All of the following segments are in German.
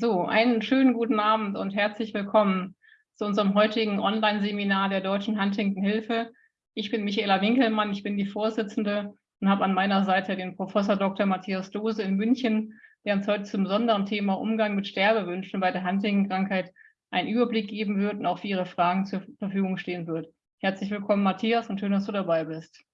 So, einen schönen guten Abend und herzlich willkommen zu unserem heutigen Online-Seminar der Deutschen Huntington Hilfe. Ich bin Michaela Winkelmann, ich bin die Vorsitzende und habe an meiner Seite den Professor Dr. Matthias Dose in München, der uns heute zum besonderen Thema Umgang mit Sterbewünschen bei der Huntington-Krankheit einen Überblick geben wird und auch für Ihre Fragen zur Verfügung stehen wird. Herzlich willkommen, Matthias, und schön, dass du dabei bist.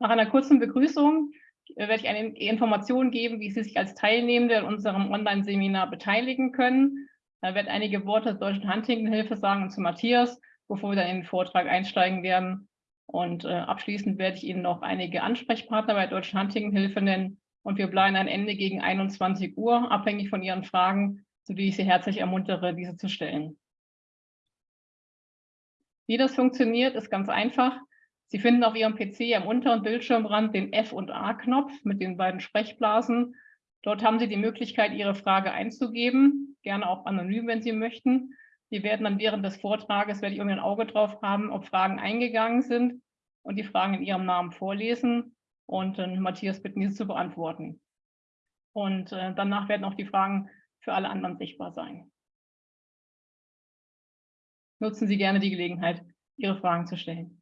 Nach einer kurzen Begrüßung werde ich eine Information geben, wie Sie sich als Teilnehmende in unserem Online-Seminar beteiligen können. Da werde einige Worte zur Deutschen Huntington-Hilfe sagen und zu Matthias, bevor wir dann in den Vortrag einsteigen werden. Und äh, abschließend werde ich Ihnen noch einige Ansprechpartner bei der Deutschen Huntington-Hilfe nennen. Und wir bleiben ein Ende gegen 21 Uhr, abhängig von Ihren Fragen, zu denen ich Sie herzlich ermuntere, diese zu stellen. Wie das funktioniert, ist ganz einfach. Sie finden auf Ihrem PC am unteren Bildschirmrand den F- und A-Knopf mit den beiden Sprechblasen. Dort haben Sie die Möglichkeit, Ihre Frage einzugeben, gerne auch anonym, wenn Sie möchten. Wir werden dann während des Vortrages, werde ich irgendwie ein Auge drauf haben, ob Fragen eingegangen sind und die Fragen in Ihrem Namen vorlesen und äh, Matthias bitten, diese zu beantworten. Und äh, danach werden auch die Fragen für alle anderen sichtbar sein. Nutzen Sie gerne die Gelegenheit, Ihre Fragen zu stellen.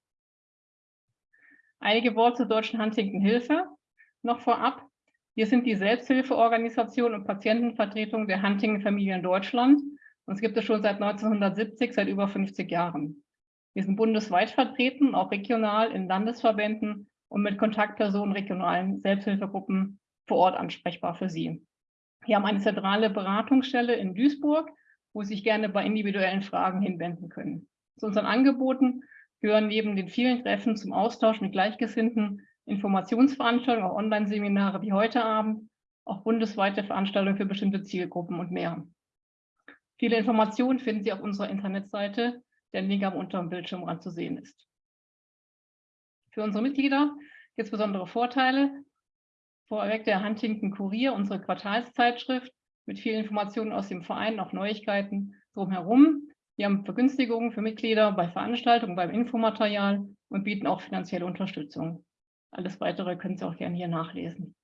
Einige Worte zur Deutschen Huntington-Hilfe noch vorab. Wir sind die Selbsthilfeorganisation und Patientenvertretung der Huntington-Familie in Deutschland. Uns gibt es schon seit 1970, seit über 50 Jahren. Wir sind bundesweit vertreten, auch regional in Landesverbänden und mit Kontaktpersonen regionalen Selbsthilfegruppen vor Ort ansprechbar für Sie. Wir haben eine zentrale Beratungsstelle in Duisburg, wo Sie sich gerne bei individuellen Fragen hinwenden können. Zu unseren Angeboten gehören neben den vielen Treffen zum Austausch mit Gleichgesinnten Informationsveranstaltungen, auch Online-Seminare wie heute Abend, auch bundesweite Veranstaltungen für bestimmte Zielgruppen und mehr. Viele Informationen finden Sie auf unserer Internetseite, der Link am unteren Bildschirmrand zu sehen ist. Für unsere Mitglieder gibt es besondere Vorteile. Vorweg der Huntington Kurier, unsere Quartalszeitschrift mit vielen Informationen aus dem Verein, auch Neuigkeiten drumherum. Wir haben Vergünstigungen für Mitglieder bei Veranstaltungen, beim Infomaterial und bieten auch finanzielle Unterstützung. Alles Weitere können Sie auch gerne hier nachlesen.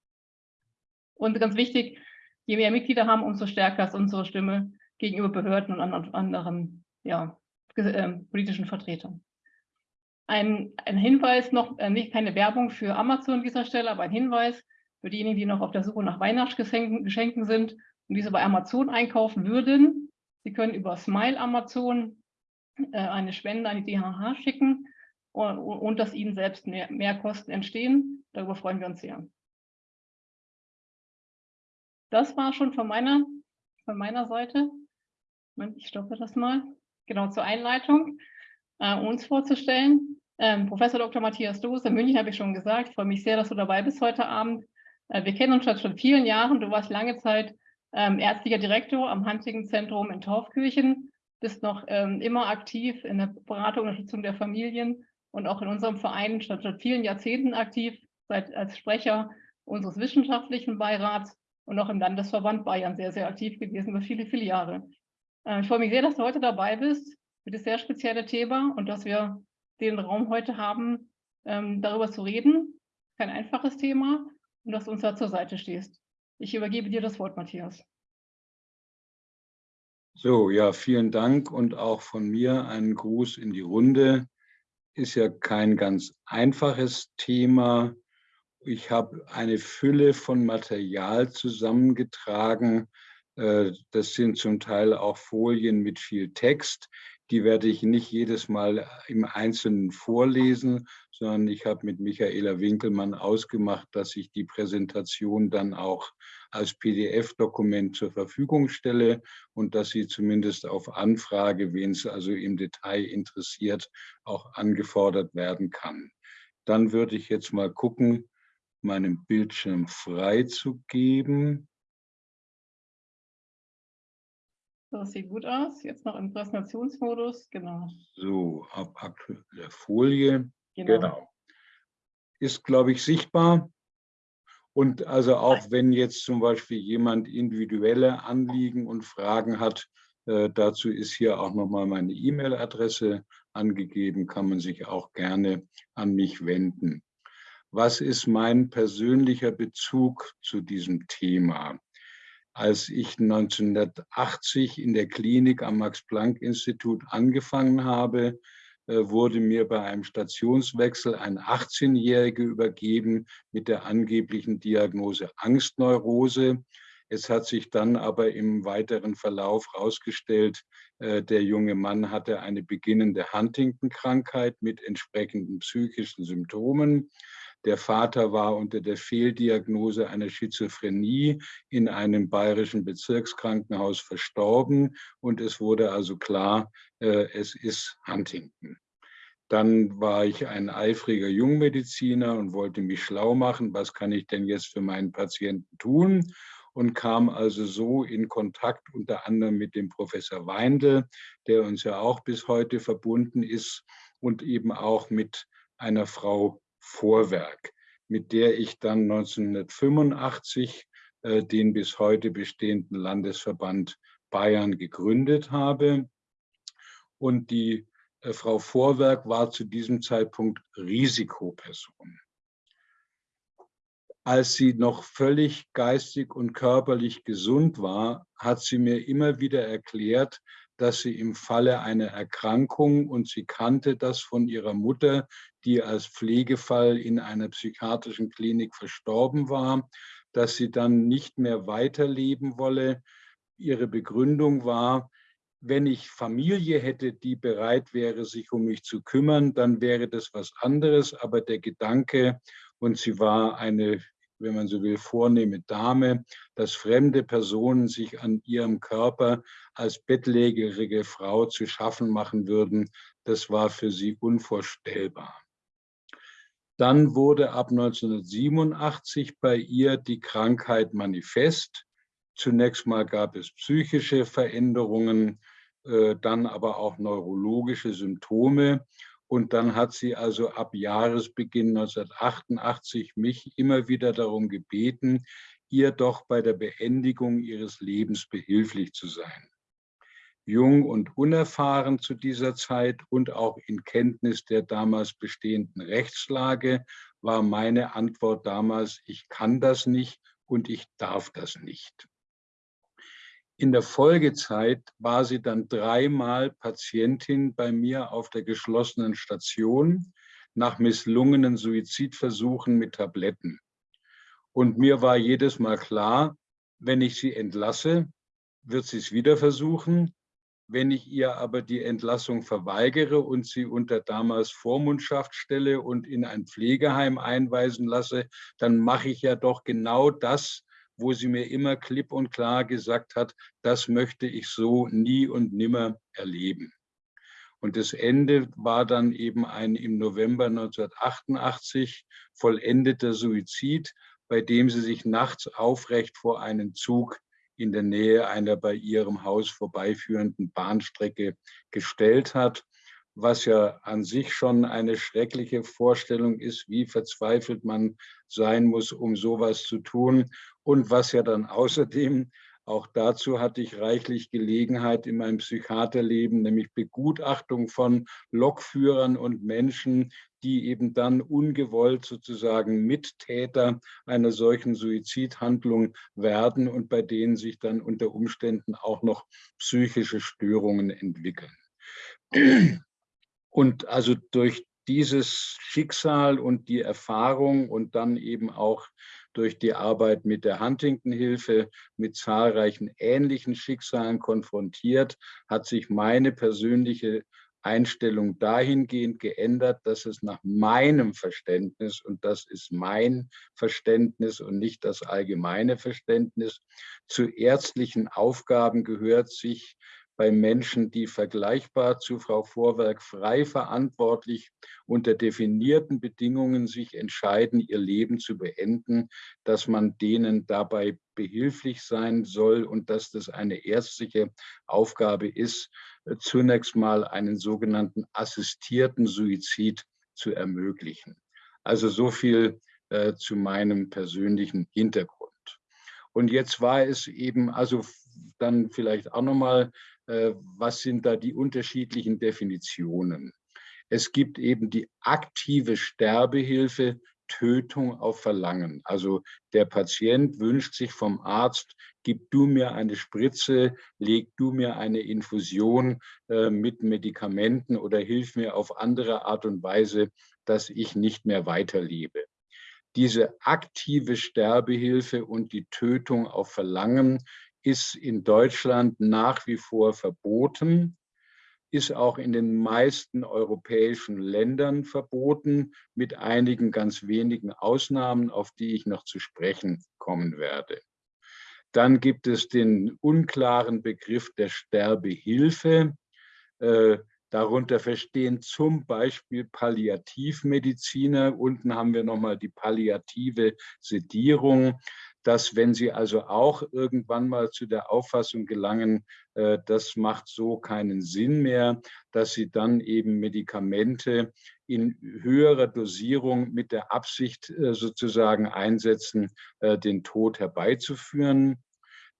Und ganz wichtig, je mehr Mitglieder haben, umso stärker ist unsere Stimme gegenüber Behörden und anderen ja, äh, politischen Vertretern. Ein, ein, Hinweis noch, äh, nicht keine Werbung für Amazon an dieser Stelle, aber ein Hinweis für diejenigen, die noch auf der Suche nach Weihnachtsgeschenken sind und diese bei Amazon einkaufen würden. Sie können über Smile Amazon äh, eine Spende an die DHH schicken und, dass Ihnen selbst mehr, mehr Kosten entstehen. Darüber freuen wir uns sehr. Das war schon von meiner, von meiner Seite. Ich stoppe das mal. Genau zur Einleitung, äh, uns vorzustellen. Ähm, Professor Dr. Matthias Dose, München habe ich schon gesagt. Ich freue mich sehr, dass du dabei bist heute Abend. Äh, wir kennen uns schon vielen Jahren. Du warst lange Zeit ähm, ärztlicher Direktor am Huntington-Zentrum in Torfkirchen, bist noch ähm, immer aktiv in der Beratung und Unterstützung der Familien und auch in unserem Verein schon seit vielen Jahrzehnten aktiv, seit als Sprecher unseres wissenschaftlichen Beirats und auch im Landesverband Bayern sehr, sehr aktiv gewesen über viele, viele Jahre. Äh, ich freue mich sehr, dass du heute dabei bist für das sehr spezielle Thema und dass wir den Raum heute haben, ähm, darüber zu reden. Kein einfaches Thema und dass du uns da zur Seite stehst. Ich übergebe dir das Wort, Matthias. So, ja, vielen Dank und auch von mir einen Gruß in die Runde. Ist ja kein ganz einfaches Thema. Ich habe eine Fülle von Material zusammengetragen. Äh, das sind zum Teil auch Folien mit viel Text. Die werde ich nicht jedes Mal im Einzelnen vorlesen, sondern ich habe mit Michaela Winkelmann ausgemacht, dass ich die Präsentation dann auch als PDF-Dokument zur Verfügung stelle und dass sie zumindest auf Anfrage, wen es also im Detail interessiert, auch angefordert werden kann. Dann würde ich jetzt mal gucken, meinen Bildschirm freizugeben. Das sieht gut aus. Jetzt noch im Präsentationsmodus, genau. So, ab aktueller Folie. Genau. genau. Ist, glaube ich, sichtbar. Und also auch wenn jetzt zum Beispiel jemand individuelle Anliegen und Fragen hat, äh, dazu ist hier auch nochmal meine E-Mail-Adresse angegeben, kann man sich auch gerne an mich wenden. was ist mein persönlicher Bezug zu diesem Thema? Als ich 1980 in der Klinik am Max-Planck-Institut angefangen habe, äh, wurde mir bei einem Stationswechsel ein 18-Jähriger übergeben mit der angeblichen Diagnose Angstneurose. Es hat sich dann aber im weiteren Verlauf herausgestellt, äh, der junge Mann hatte eine beginnende Huntington-Krankheit mit entsprechenden psychischen Symptomen. Der Vater war unter der Fehldiagnose einer Schizophrenie in einem bayerischen Bezirkskrankenhaus verstorben und es wurde also klar, äh, es ist Huntington. Dann war ich ein eifriger Jungmediziner und wollte mich schlau machen, was kann ich denn jetzt für meinen Patienten tun? Und kam also so in Kontakt unter anderem mit dem Professor Weindl, der uns ja auch bis heute verbunden ist und eben auch mit einer Frau Vorwerk, mit der ich dann 1985 äh, den bis heute bestehenden Landesverband Bayern gegründet habe. Und die äh, Frau Vorwerk war zu diesem Zeitpunkt Risikoperson. Als sie noch völlig geistig und körperlich gesund war, hat sie mir immer wieder erklärt, dass sie im Falle einer Erkrankung, und sie kannte das von ihrer Mutter, die als Pflegefall in einer psychiatrischen Klinik verstorben war, dass sie dann nicht mehr weiterleben wolle. Ihre Begründung war, wenn ich Familie hätte, die bereit wäre, sich um mich zu kümmern, dann wäre das was anderes. Aber der Gedanke, und sie war eine, wenn man so will, vornehme Dame, dass fremde Personen sich an ihrem Körper als bettlägerige Frau zu schaffen machen würden, das war für sie unvorstellbar. Dann wurde ab 1987 bei ihr die Krankheit manifest. Zunächst mal gab es psychische Veränderungen, äh, dann aber auch neurologische Symptome. Und dann hat sie also ab Jahresbeginn 1988 mich immer wieder darum gebeten, ihr doch bei der Beendigung ihres Lebens behilflich zu sein jung und unerfahren zu dieser Zeit und auch in Kenntnis der damals bestehenden Rechtslage war meine Antwort damals, ich kann das nicht und ich darf das nicht. In der Folgezeit war sie dann dreimal Patientin bei mir auf der geschlossenen Station nach misslungenen Suizidversuchen mit Tabletten. Und mir war jedes Mal klar, wenn ich sie entlasse, wird sie es wieder versuchen wenn ich ihr aber die Entlassung verweigere und sie unter damals Vormundschaft stelle und in ein Pflegeheim einweisen lasse, dann mache ich ja doch genau das, wo sie mir immer klipp und klar gesagt hat, das möchte ich so nie und nimmer erleben. Und das Ende war dann eben ein im November 1988 vollendeter Suizid, bei dem sie sich nachts aufrecht vor einen Zug in der Nähe einer bei ihrem Haus vorbeiführenden Bahnstrecke gestellt hat, was ja an sich schon eine schreckliche Vorstellung ist, wie verzweifelt man sein muss, um sowas zu tun. Und was ja dann außerdem auch dazu hatte ich reichlich Gelegenheit in meinem Psychiaterleben, nämlich Begutachtung von Lokführern und Menschen, die eben dann ungewollt sozusagen Mittäter einer solchen Suizidhandlung werden und bei denen sich dann unter Umständen auch noch psychische Störungen entwickeln. Und also durch dieses Schicksal und die Erfahrung und dann eben auch durch die Arbeit mit der Huntington-Hilfe mit zahlreichen ähnlichen Schicksalen konfrontiert, hat sich meine persönliche Einstellung dahingehend geändert, dass es nach meinem Verständnis, und das ist mein Verständnis und nicht das allgemeine Verständnis, zu ärztlichen Aufgaben gehört, sich bei Menschen, die vergleichbar zu Frau Vorwerk frei verantwortlich unter definierten Bedingungen sich entscheiden, ihr Leben zu beenden, dass man denen dabei behilflich sein soll und dass das eine ärztliche Aufgabe ist, äh, zunächst mal einen sogenannten assistierten Suizid zu ermöglichen. Also so viel äh, zu meinem persönlichen Hintergrund. Und jetzt war es eben, also dann vielleicht auch nochmal was sind da die unterschiedlichen Definitionen. Es gibt eben die aktive Sterbehilfe, Tötung auf Verlangen. Also der Patient wünscht sich vom Arzt, gib du mir eine Spritze, leg du mir eine Infusion äh, mit Medikamenten oder hilf mir auf andere Art und Weise, dass ich nicht mehr weiterlebe. Diese aktive Sterbehilfe und die Tötung auf Verlangen ist in Deutschland nach wie vor verboten ist auch in den meisten europäischen Ländern verboten, mit einigen ganz wenigen Ausnahmen, auf die ich noch zu sprechen kommen werde. Dann gibt es den unklaren Begriff der Sterbehilfe. Äh, darunter verstehen zum Beispiel Palliativmediziner. Unten haben wir nochmal die palliative Sedierung dass wenn Sie also auch irgendwann mal zu der Auffassung gelangen, äh, das macht so keinen Sinn mehr, dass Sie dann eben Medikamente in höherer Dosierung mit der Absicht äh, sozusagen einsetzen, äh, den Tod herbeizuführen.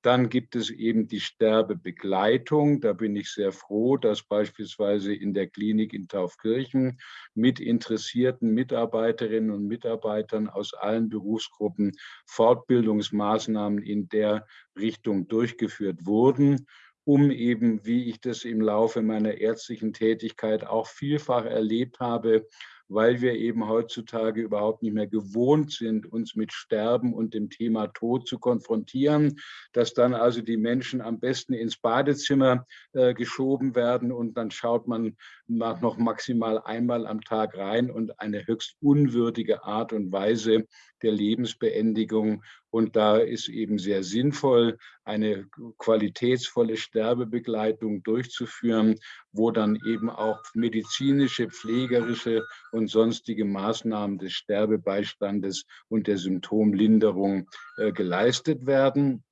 Dann gibt es eben die Sterbebegleitung. Da bin ich sehr froh, dass beispielsweise in der Klinik in Taufkirchen mit interessierten Mitarbeiterinnen und Mitarbeitern aus allen Berufsgruppen Fortbildungsmaßnahmen in der Richtung durchgeführt wurden um eben, wie ich das im Laufe meiner ärztlichen Tätigkeit auch vielfach erlebt habe, weil wir eben heutzutage überhaupt nicht mehr gewohnt sind, uns mit Sterben und dem Thema Tod zu konfrontieren, dass dann also die Menschen am besten ins Badezimmer äh, geschoben werden und dann schaut man noch maximal einmal am Tag rein und eine höchst unwürdige Art und Weise der Lebensbeendigung. Und da ist eben sehr sinnvoll, eine qualitätsvolle Sterbebegleitung durchzuführen, wo dann eben auch medizinische, pflegerische und sonstige Maßnahmen des Sterbebeistandes und der Symptomlinderung äh, geleistet werden.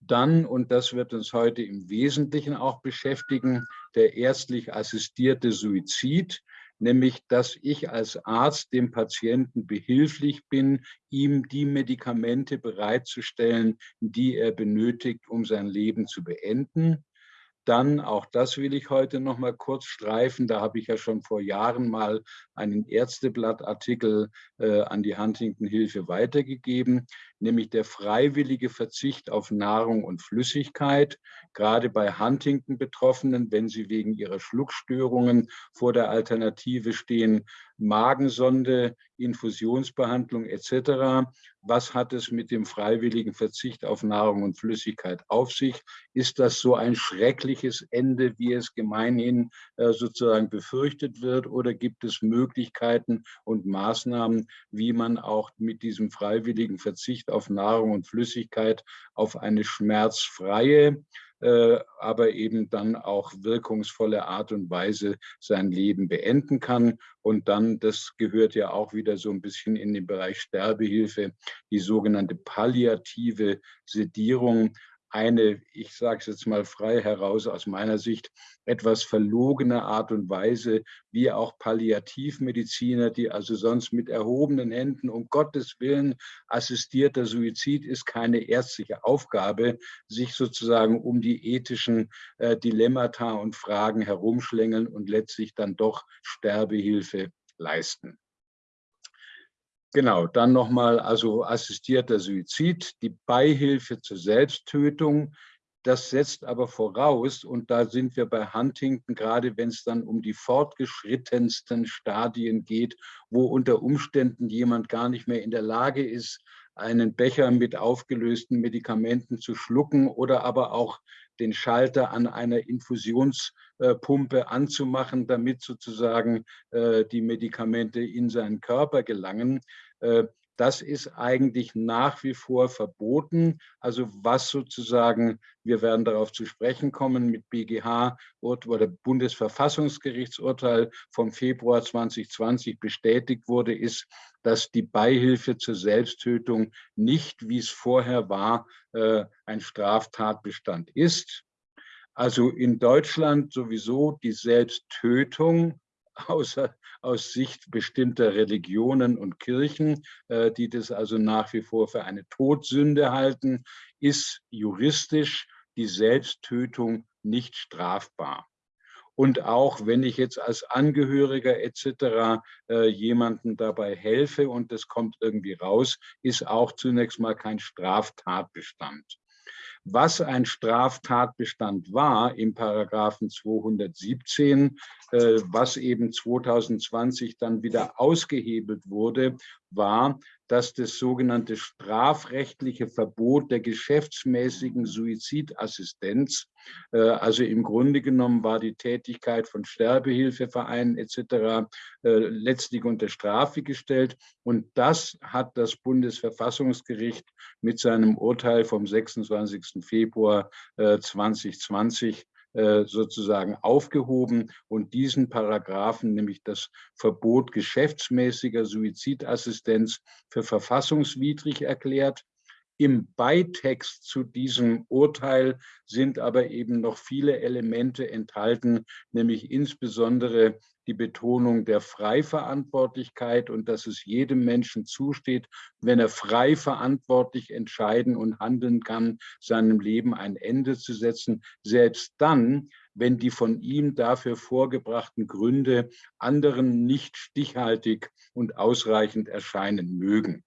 Dann, und das wird uns heute im Wesentlichen auch beschäftigen, der ärztlich assistierte Suizid nämlich dass ich als Arzt dem Patienten behilflich bin, ihm die Medikamente bereitzustellen, die er benötigt, um sein Leben zu beenden. Dann, auch das will ich heute noch mal kurz streifen, da habe ich ja schon vor Jahren mal einen Ärzteblattartikel äh, an die Huntington-Hilfe weitergegeben, nämlich der freiwillige Verzicht auf Nahrung und Flüssigkeit, gerade bei Huntington-Betroffenen, wenn sie wegen ihrer Schluckstörungen vor der Alternative stehen, Magensonde, Infusionsbehandlung etc. Was hat es mit dem freiwilligen Verzicht auf Nahrung und Flüssigkeit auf sich? Ist das so ein schreckliches Ende, wie es gemeinhin äh, sozusagen befürchtet wird? Oder gibt es Möglichkeiten und Maßnahmen, wie man auch mit diesem freiwilligen Verzicht auf Nahrung und Flüssigkeit auf eine schmerzfreie äh, aber eben dann auch wirkungsvolle Art und Weise sein Leben beenden kann. Und dann, das gehört ja auch wieder so ein bisschen in den Bereich Sterbehilfe, die sogenannte palliative Sedierung, eine, ich sage es jetzt mal frei heraus, aus meiner Sicht etwas verlogene Art und Weise, wie auch Palliativmediziner, die also sonst mit erhobenen Händen, um Gottes Willen, assistierter Suizid ist keine ärztliche Aufgabe, sich sozusagen um die ethischen äh, Dilemmata und Fragen herumschlängeln und letztlich dann doch Sterbehilfe leisten. Genau, dann nochmal also assistierter Suizid, die Beihilfe zur Selbsttötung. Das setzt aber voraus, und da sind wir bei Huntington, gerade wenn es dann um die fortgeschrittensten Stadien geht, wo unter Umständen jemand gar nicht mehr in der Lage ist, einen Becher mit aufgelösten Medikamenten zu schlucken oder aber auch den Schalter an einer Infusionspumpe anzumachen, damit sozusagen äh, die Medikamente in seinen Körper gelangen. Äh, das ist eigentlich nach wie vor verboten. Also was sozusagen, wir werden darauf zu sprechen kommen, mit BGH oder Bundesverfassungsgerichtsurteil vom Februar 2020 bestätigt wurde, ist, dass die Beihilfe zur Selbsttötung nicht, wie es vorher war, äh, ein Straftatbestand ist. Also in Deutschland sowieso die Selbsttötung außer, aus Sicht bestimmter Religionen und Kirchen, äh, die das also nach wie vor für eine Todsünde halten, ist juristisch die Selbsttötung nicht strafbar. Und auch wenn ich jetzt als Angehöriger etc. Äh, jemanden dabei helfe und das kommt irgendwie raus, ist auch zunächst mal kein Straftatbestand. Was ein Straftatbestand war im Paragraphen 217, äh, was eben 2020 dann wieder ausgehebelt wurde, war, dass das sogenannte strafrechtliche Verbot der geschäftsmäßigen Suizidassistenz, äh, also im Grunde genommen war die Tätigkeit von Sterbehilfevereinen etc. Äh, letztlich unter Strafe gestellt. Und das hat das Bundesverfassungsgericht mit seinem Urteil vom 26. Februar 2020 äh, äh, sozusagen aufgehoben und diesen Paragraphen, nämlich das Verbot geschäftsmäßiger Suizidassistenz für verfassungswidrig erklärt. Im Beitext zu diesem Urteil sind aber eben noch viele Elemente enthalten, nämlich insbesondere die Betonung der Freiverantwortlichkeit und dass es jedem Menschen zusteht, wenn er frei verantwortlich entscheiden und handeln kann, seinem Leben ein Ende zu setzen, selbst dann, wenn die von ihm dafür vorgebrachten Gründe anderen nicht stichhaltig und ausreichend erscheinen mögen.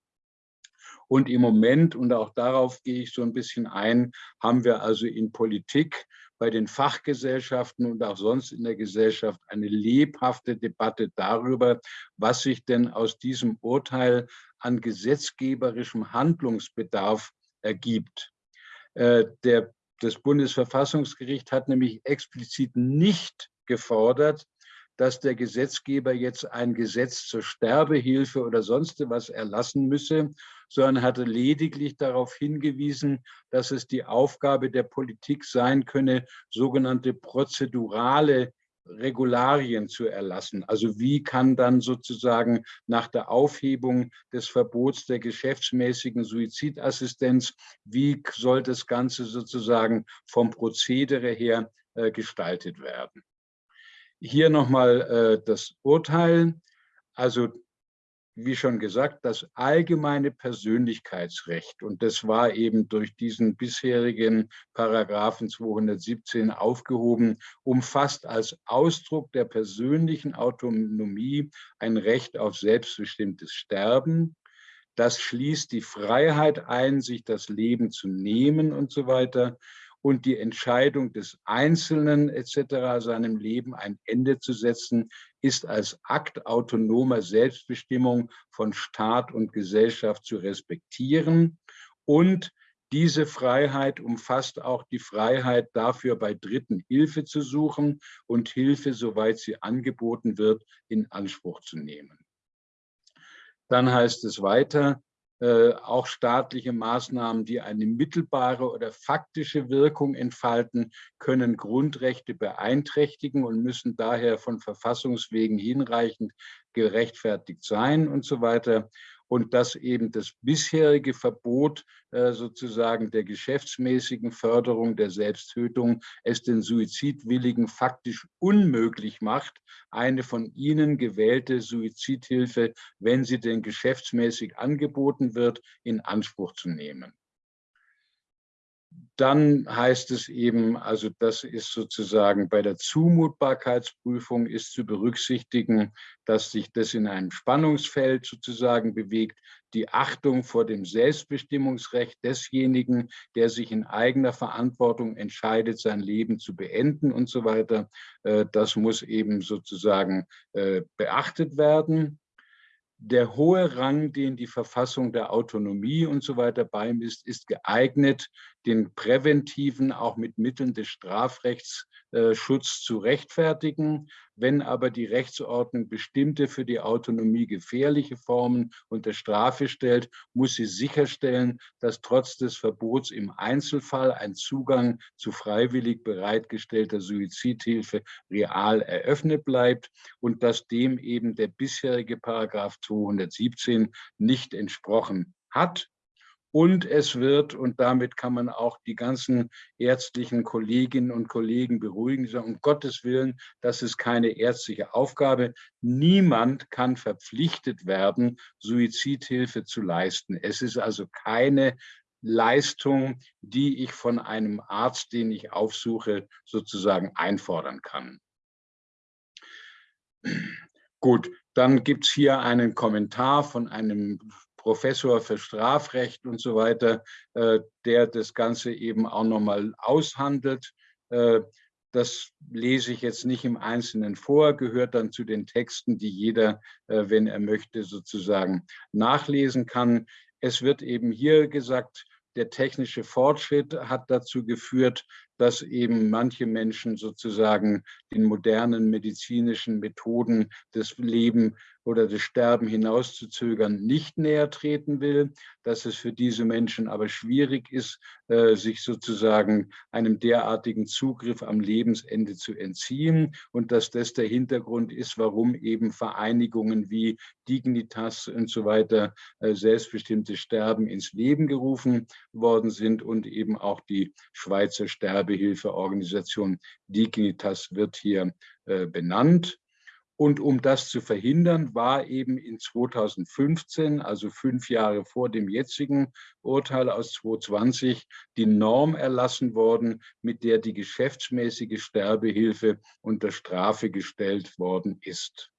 Und im Moment, und auch darauf gehe ich so ein bisschen ein, haben wir also in Politik bei den Fachgesellschaften und auch sonst in der Gesellschaft eine lebhafte Debatte darüber, was sich denn aus diesem Urteil an gesetzgeberischem Handlungsbedarf ergibt. Äh, der, das Bundesverfassungsgericht hat nämlich explizit nicht gefordert, dass der Gesetzgeber jetzt ein Gesetz zur Sterbehilfe oder sonst was erlassen müsse, sondern hatte lediglich darauf hingewiesen, dass es die Aufgabe der Politik sein könne, sogenannte prozedurale Regularien zu erlassen. Also wie kann dann sozusagen nach der Aufhebung des Verbots der geschäftsmäßigen Suizidassistenz, wie soll das Ganze sozusagen vom Prozedere her äh, gestaltet werden? Hier nochmal äh, das Urteil. Also wie schon gesagt, das allgemeine Persönlichkeitsrecht, und das war eben durch diesen bisherigen Paragraphen 217 aufgehoben, umfasst als Ausdruck der persönlichen Autonomie ein Recht auf selbstbestimmtes Sterben. Das schließt die Freiheit ein, sich das Leben zu nehmen und so weiter und die Entscheidung des Einzelnen etc. seinem Leben ein Ende zu setzen, ist als Akt autonomer Selbstbestimmung von Staat und Gesellschaft zu respektieren. Und diese Freiheit umfasst auch die Freiheit dafür, bei Dritten Hilfe zu suchen und Hilfe, soweit sie angeboten wird, in Anspruch zu nehmen. Dann heißt es weiter, äh, auch staatliche Maßnahmen, die eine mittelbare oder faktische Wirkung entfalten, können Grundrechte beeinträchtigen und müssen daher von Verfassungswegen hinreichend gerechtfertigt sein und so weiter und dass eben das bisherige Verbot äh, sozusagen der geschäftsmäßigen Förderung der Selbsttötung es den Suizidwilligen faktisch unmöglich macht, eine von ihnen gewählte Suizidhilfe, wenn sie denn geschäftsmäßig angeboten wird, in Anspruch zu nehmen dann heißt es eben, also das ist sozusagen bei der Zumutbarkeitsprüfung ist zu berücksichtigen, dass sich das in einem Spannungsfeld sozusagen bewegt, die Achtung vor dem Selbstbestimmungsrecht desjenigen, der sich in eigener Verantwortung entscheidet, sein Leben zu beenden und so weiter. Äh, das muss eben sozusagen äh, beachtet werden der hohe Rang, den die Verfassung der Autonomie und so weiter beimisst, ist geeignet, den präventiven, auch mit Mitteln des Strafrechts äh, Schutz zu rechtfertigen. Wenn aber die Rechtsordnung bestimmte für die Autonomie gefährliche Formen unter Strafe stellt, muss sie sicherstellen, dass trotz des Verbots im Einzelfall ein Zugang zu freiwillig bereitgestellter Suizidhilfe real eröffnet bleibt und dass dem eben der bisherige Paragraph 217 nicht entsprochen hat. Und es wird, und damit kann man auch die ganzen ärztlichen Kolleginnen und Kollegen beruhigen, sagen, um Gottes Willen, das ist keine ärztliche Aufgabe. Niemand kann verpflichtet werden, Suizidhilfe zu leisten. Es ist also keine Leistung, die ich von einem Arzt, den ich aufsuche, sozusagen einfordern kann. Gut, dann gibt es hier einen Kommentar von einem Professor für Strafrecht und so weiter, äh, der das Ganze eben auch nochmal aushandelt. Äh, das lese ich jetzt nicht im Einzelnen vor, gehört dann zu den Texten, die jeder, äh, wenn er möchte, sozusagen nachlesen kann. Es wird eben hier gesagt, der technische Fortschritt hat dazu geführt, dass eben manche Menschen sozusagen den modernen medizinischen Methoden des Leben oder das Sterben hinauszuzögern nicht näher treten will, dass es für diese Menschen aber schwierig ist, äh, sich sozusagen einem derartigen Zugriff am Lebensende zu entziehen und dass das der Hintergrund ist, warum eben Vereinigungen wie Dignitas und so weiter äh, selbstbestimmtes Sterben ins Leben gerufen worden sind und eben auch die Schweizer Sterbehilfeorganisation Dignitas wird hier äh, benannt. Und um das zu verhindern, war eben in 2015, also fünf Jahre vor dem jetzigen Urteil aus 2020, die Norm erlassen worden, mit der die geschäftsmäßige Sterbehilfe unter Strafe gestellt worden ist.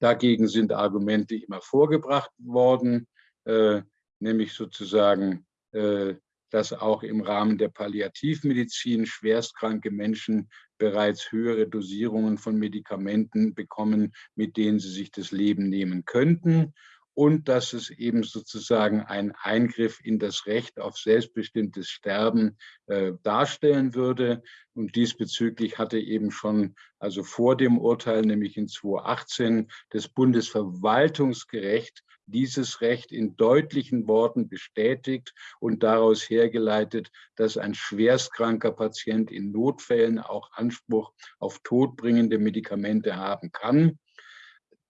Dagegen sind Argumente immer vorgebracht worden, äh, nämlich sozusagen äh, dass auch im Rahmen der Palliativmedizin schwerstkranke Menschen bereits höhere Dosierungen von Medikamenten bekommen, mit denen sie sich das Leben nehmen könnten und dass es eben sozusagen ein Eingriff in das Recht auf selbstbestimmtes Sterben äh, darstellen würde. Und diesbezüglich hatte eben schon, also vor dem Urteil, nämlich in 2018, das Bundesverwaltungsgericht dieses Recht in deutlichen Worten bestätigt und daraus hergeleitet, dass ein schwerstkranker Patient in Notfällen auch Anspruch auf todbringende Medikamente haben kann.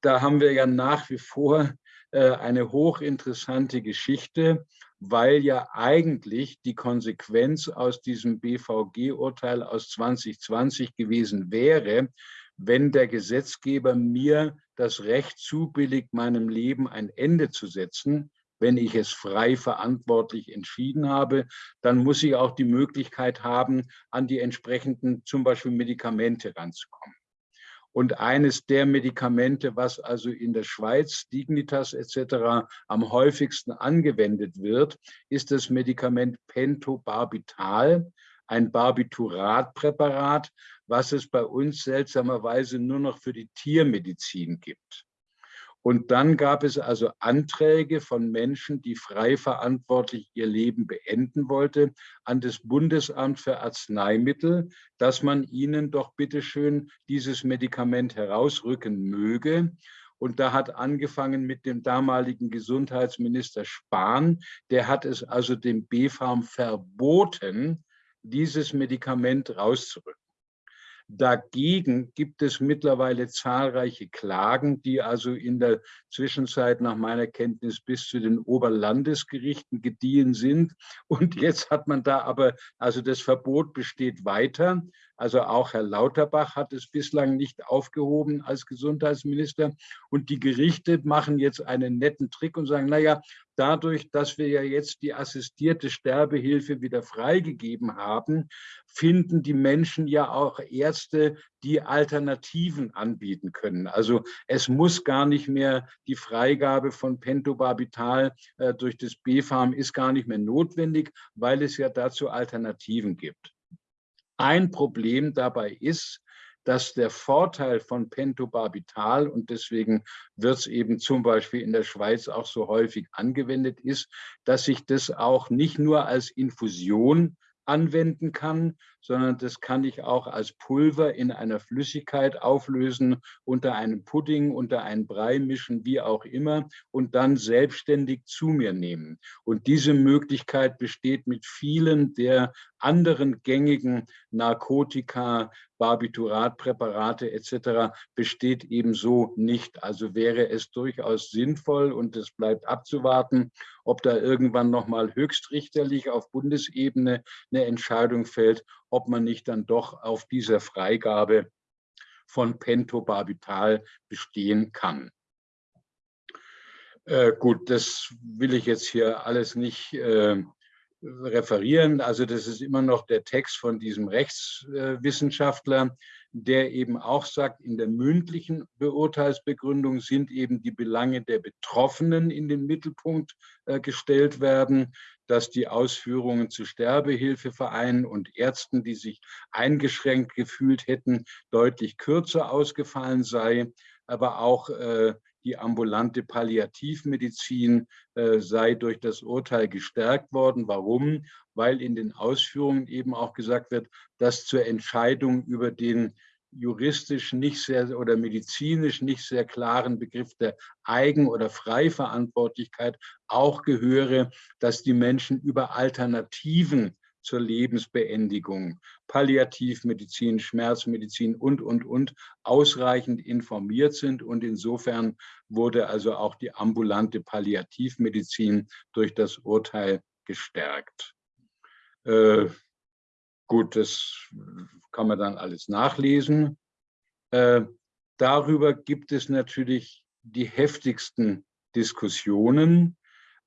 Da haben wir ja nach wie vor eine hochinteressante Geschichte, weil ja eigentlich die Konsequenz aus diesem BVG-Urteil aus 2020 gewesen wäre, wenn der Gesetzgeber mir das Recht zubilligt, meinem Leben ein Ende zu setzen, wenn ich es frei verantwortlich entschieden habe, dann muss ich auch die Möglichkeit haben, an die entsprechenden zum Beispiel Medikamente ranzukommen. Und eines der Medikamente, was also in der Schweiz, Dignitas etc. am häufigsten angewendet wird, ist das Medikament Pentobarbital, ein Barbituratpräparat, was es bei uns seltsamerweise nur noch für die Tiermedizin gibt. Und dann gab es also Anträge von Menschen, die frei verantwortlich ihr Leben beenden wollte, an das Bundesamt für Arzneimittel, dass man ihnen doch bitteschön dieses Medikament herausrücken möge. Und da hat angefangen mit dem damaligen Gesundheitsminister Spahn. Der hat es also dem BfArM verboten, dieses Medikament rauszurücken. Dagegen gibt es mittlerweile zahlreiche Klagen, die also in der Zwischenzeit nach meiner Kenntnis bis zu den Oberlandesgerichten gediehen sind. Und jetzt hat man da aber, also das Verbot besteht weiter. Also auch Herr Lauterbach hat es bislang nicht aufgehoben als Gesundheitsminister. Und die Gerichte machen jetzt einen netten Trick und sagen, naja, dadurch, dass wir ja jetzt die assistierte Sterbehilfe wieder freigegeben haben, finden die Menschen ja auch Ärzte, die Alternativen anbieten können. Also es muss gar nicht mehr die Freigabe von Pentobarbital äh, durch das BfArM ist gar nicht mehr notwendig, weil es ja dazu Alternativen gibt. Ein Problem dabei ist, dass der Vorteil von Pentobarbital und deswegen wird es eben zum Beispiel in der Schweiz auch so häufig angewendet ist, dass sich das auch nicht nur als Infusion anwenden kann, sondern das kann ich auch als Pulver in einer Flüssigkeit auflösen, unter einem Pudding, unter einen Brei mischen, wie auch immer, und dann selbstständig zu mir nehmen. Und diese Möglichkeit besteht mit vielen der anderen gängigen Narkotika, Barbituratpräparate etc. besteht ebenso nicht. Also wäre es durchaus sinnvoll und es bleibt abzuwarten, ob da irgendwann nochmal höchstrichterlich auf Bundesebene eine Entscheidung fällt, ob man nicht dann doch auf dieser Freigabe von Pentobarbital bestehen kann. Äh, gut, das will ich jetzt hier alles nicht äh, referieren. Also das ist immer noch der Text von diesem Rechtswissenschaftler, der eben auch sagt, in der mündlichen Beurteilsbegründung sind eben die Belange der Betroffenen in den Mittelpunkt äh, gestellt werden, dass die Ausführungen zu Sterbehilfevereinen und Ärzten, die sich eingeschränkt gefühlt hätten, deutlich kürzer ausgefallen sei, aber auch äh, die ambulante Palliativmedizin äh, sei durch das Urteil gestärkt worden. Warum? Weil in den Ausführungen eben auch gesagt wird, dass zur Entscheidung über den juristisch nicht sehr oder medizinisch nicht sehr klaren Begriff der Eigen- oder Freiverantwortlichkeit auch gehöre, dass die Menschen über Alternativen zur Lebensbeendigung, Palliativmedizin, Schmerzmedizin und, und, und ausreichend informiert sind. Und insofern wurde also auch die ambulante Palliativmedizin durch das Urteil gestärkt. Äh, gut, das kann man dann alles nachlesen. Äh, darüber gibt es natürlich die heftigsten Diskussionen.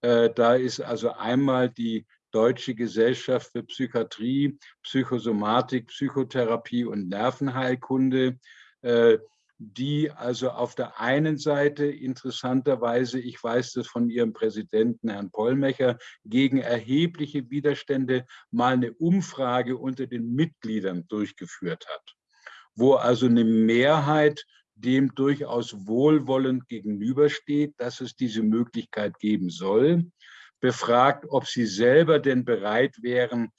Äh, da ist also einmal die Deutsche Gesellschaft für Psychiatrie, Psychosomatik, Psychotherapie und Nervenheilkunde, äh, die also auf der einen Seite interessanterweise, ich weiß das von ihrem Präsidenten Herrn Pollmecher, gegen erhebliche Widerstände mal eine Umfrage unter den Mitgliedern durchgeführt hat, wo also eine Mehrheit dem durchaus wohlwollend gegenübersteht, dass es diese Möglichkeit geben soll befragt, ob sie selber denn bereit wären,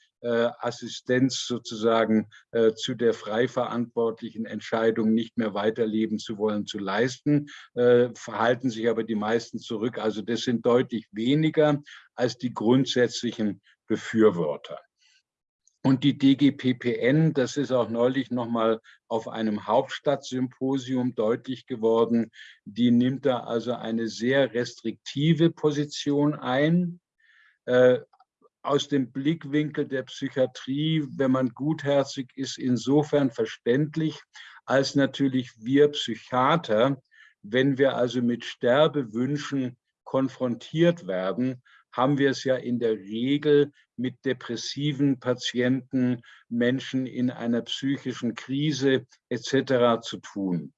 Assistenz sozusagen äh, zu der frei verantwortlichen Entscheidung nicht mehr weiterleben zu wollen, zu leisten, äh, verhalten sich aber die meisten zurück. Also das sind deutlich weniger als die grundsätzlichen Befürworter. Und die DGPPN, das ist auch neulich nochmal auf einem Hauptstadtsymposium deutlich geworden, die nimmt da also eine sehr restriktive Position ein. Äh, aus dem Blickwinkel der Psychiatrie, wenn man gutherzig ist, insofern verständlich, als natürlich wir Psychiater, wenn wir also mit Sterbewünschen konfrontiert werden, haben wir es ja in der Regel mit depressiven Patienten, Menschen in einer psychischen Krise etc. zu tun.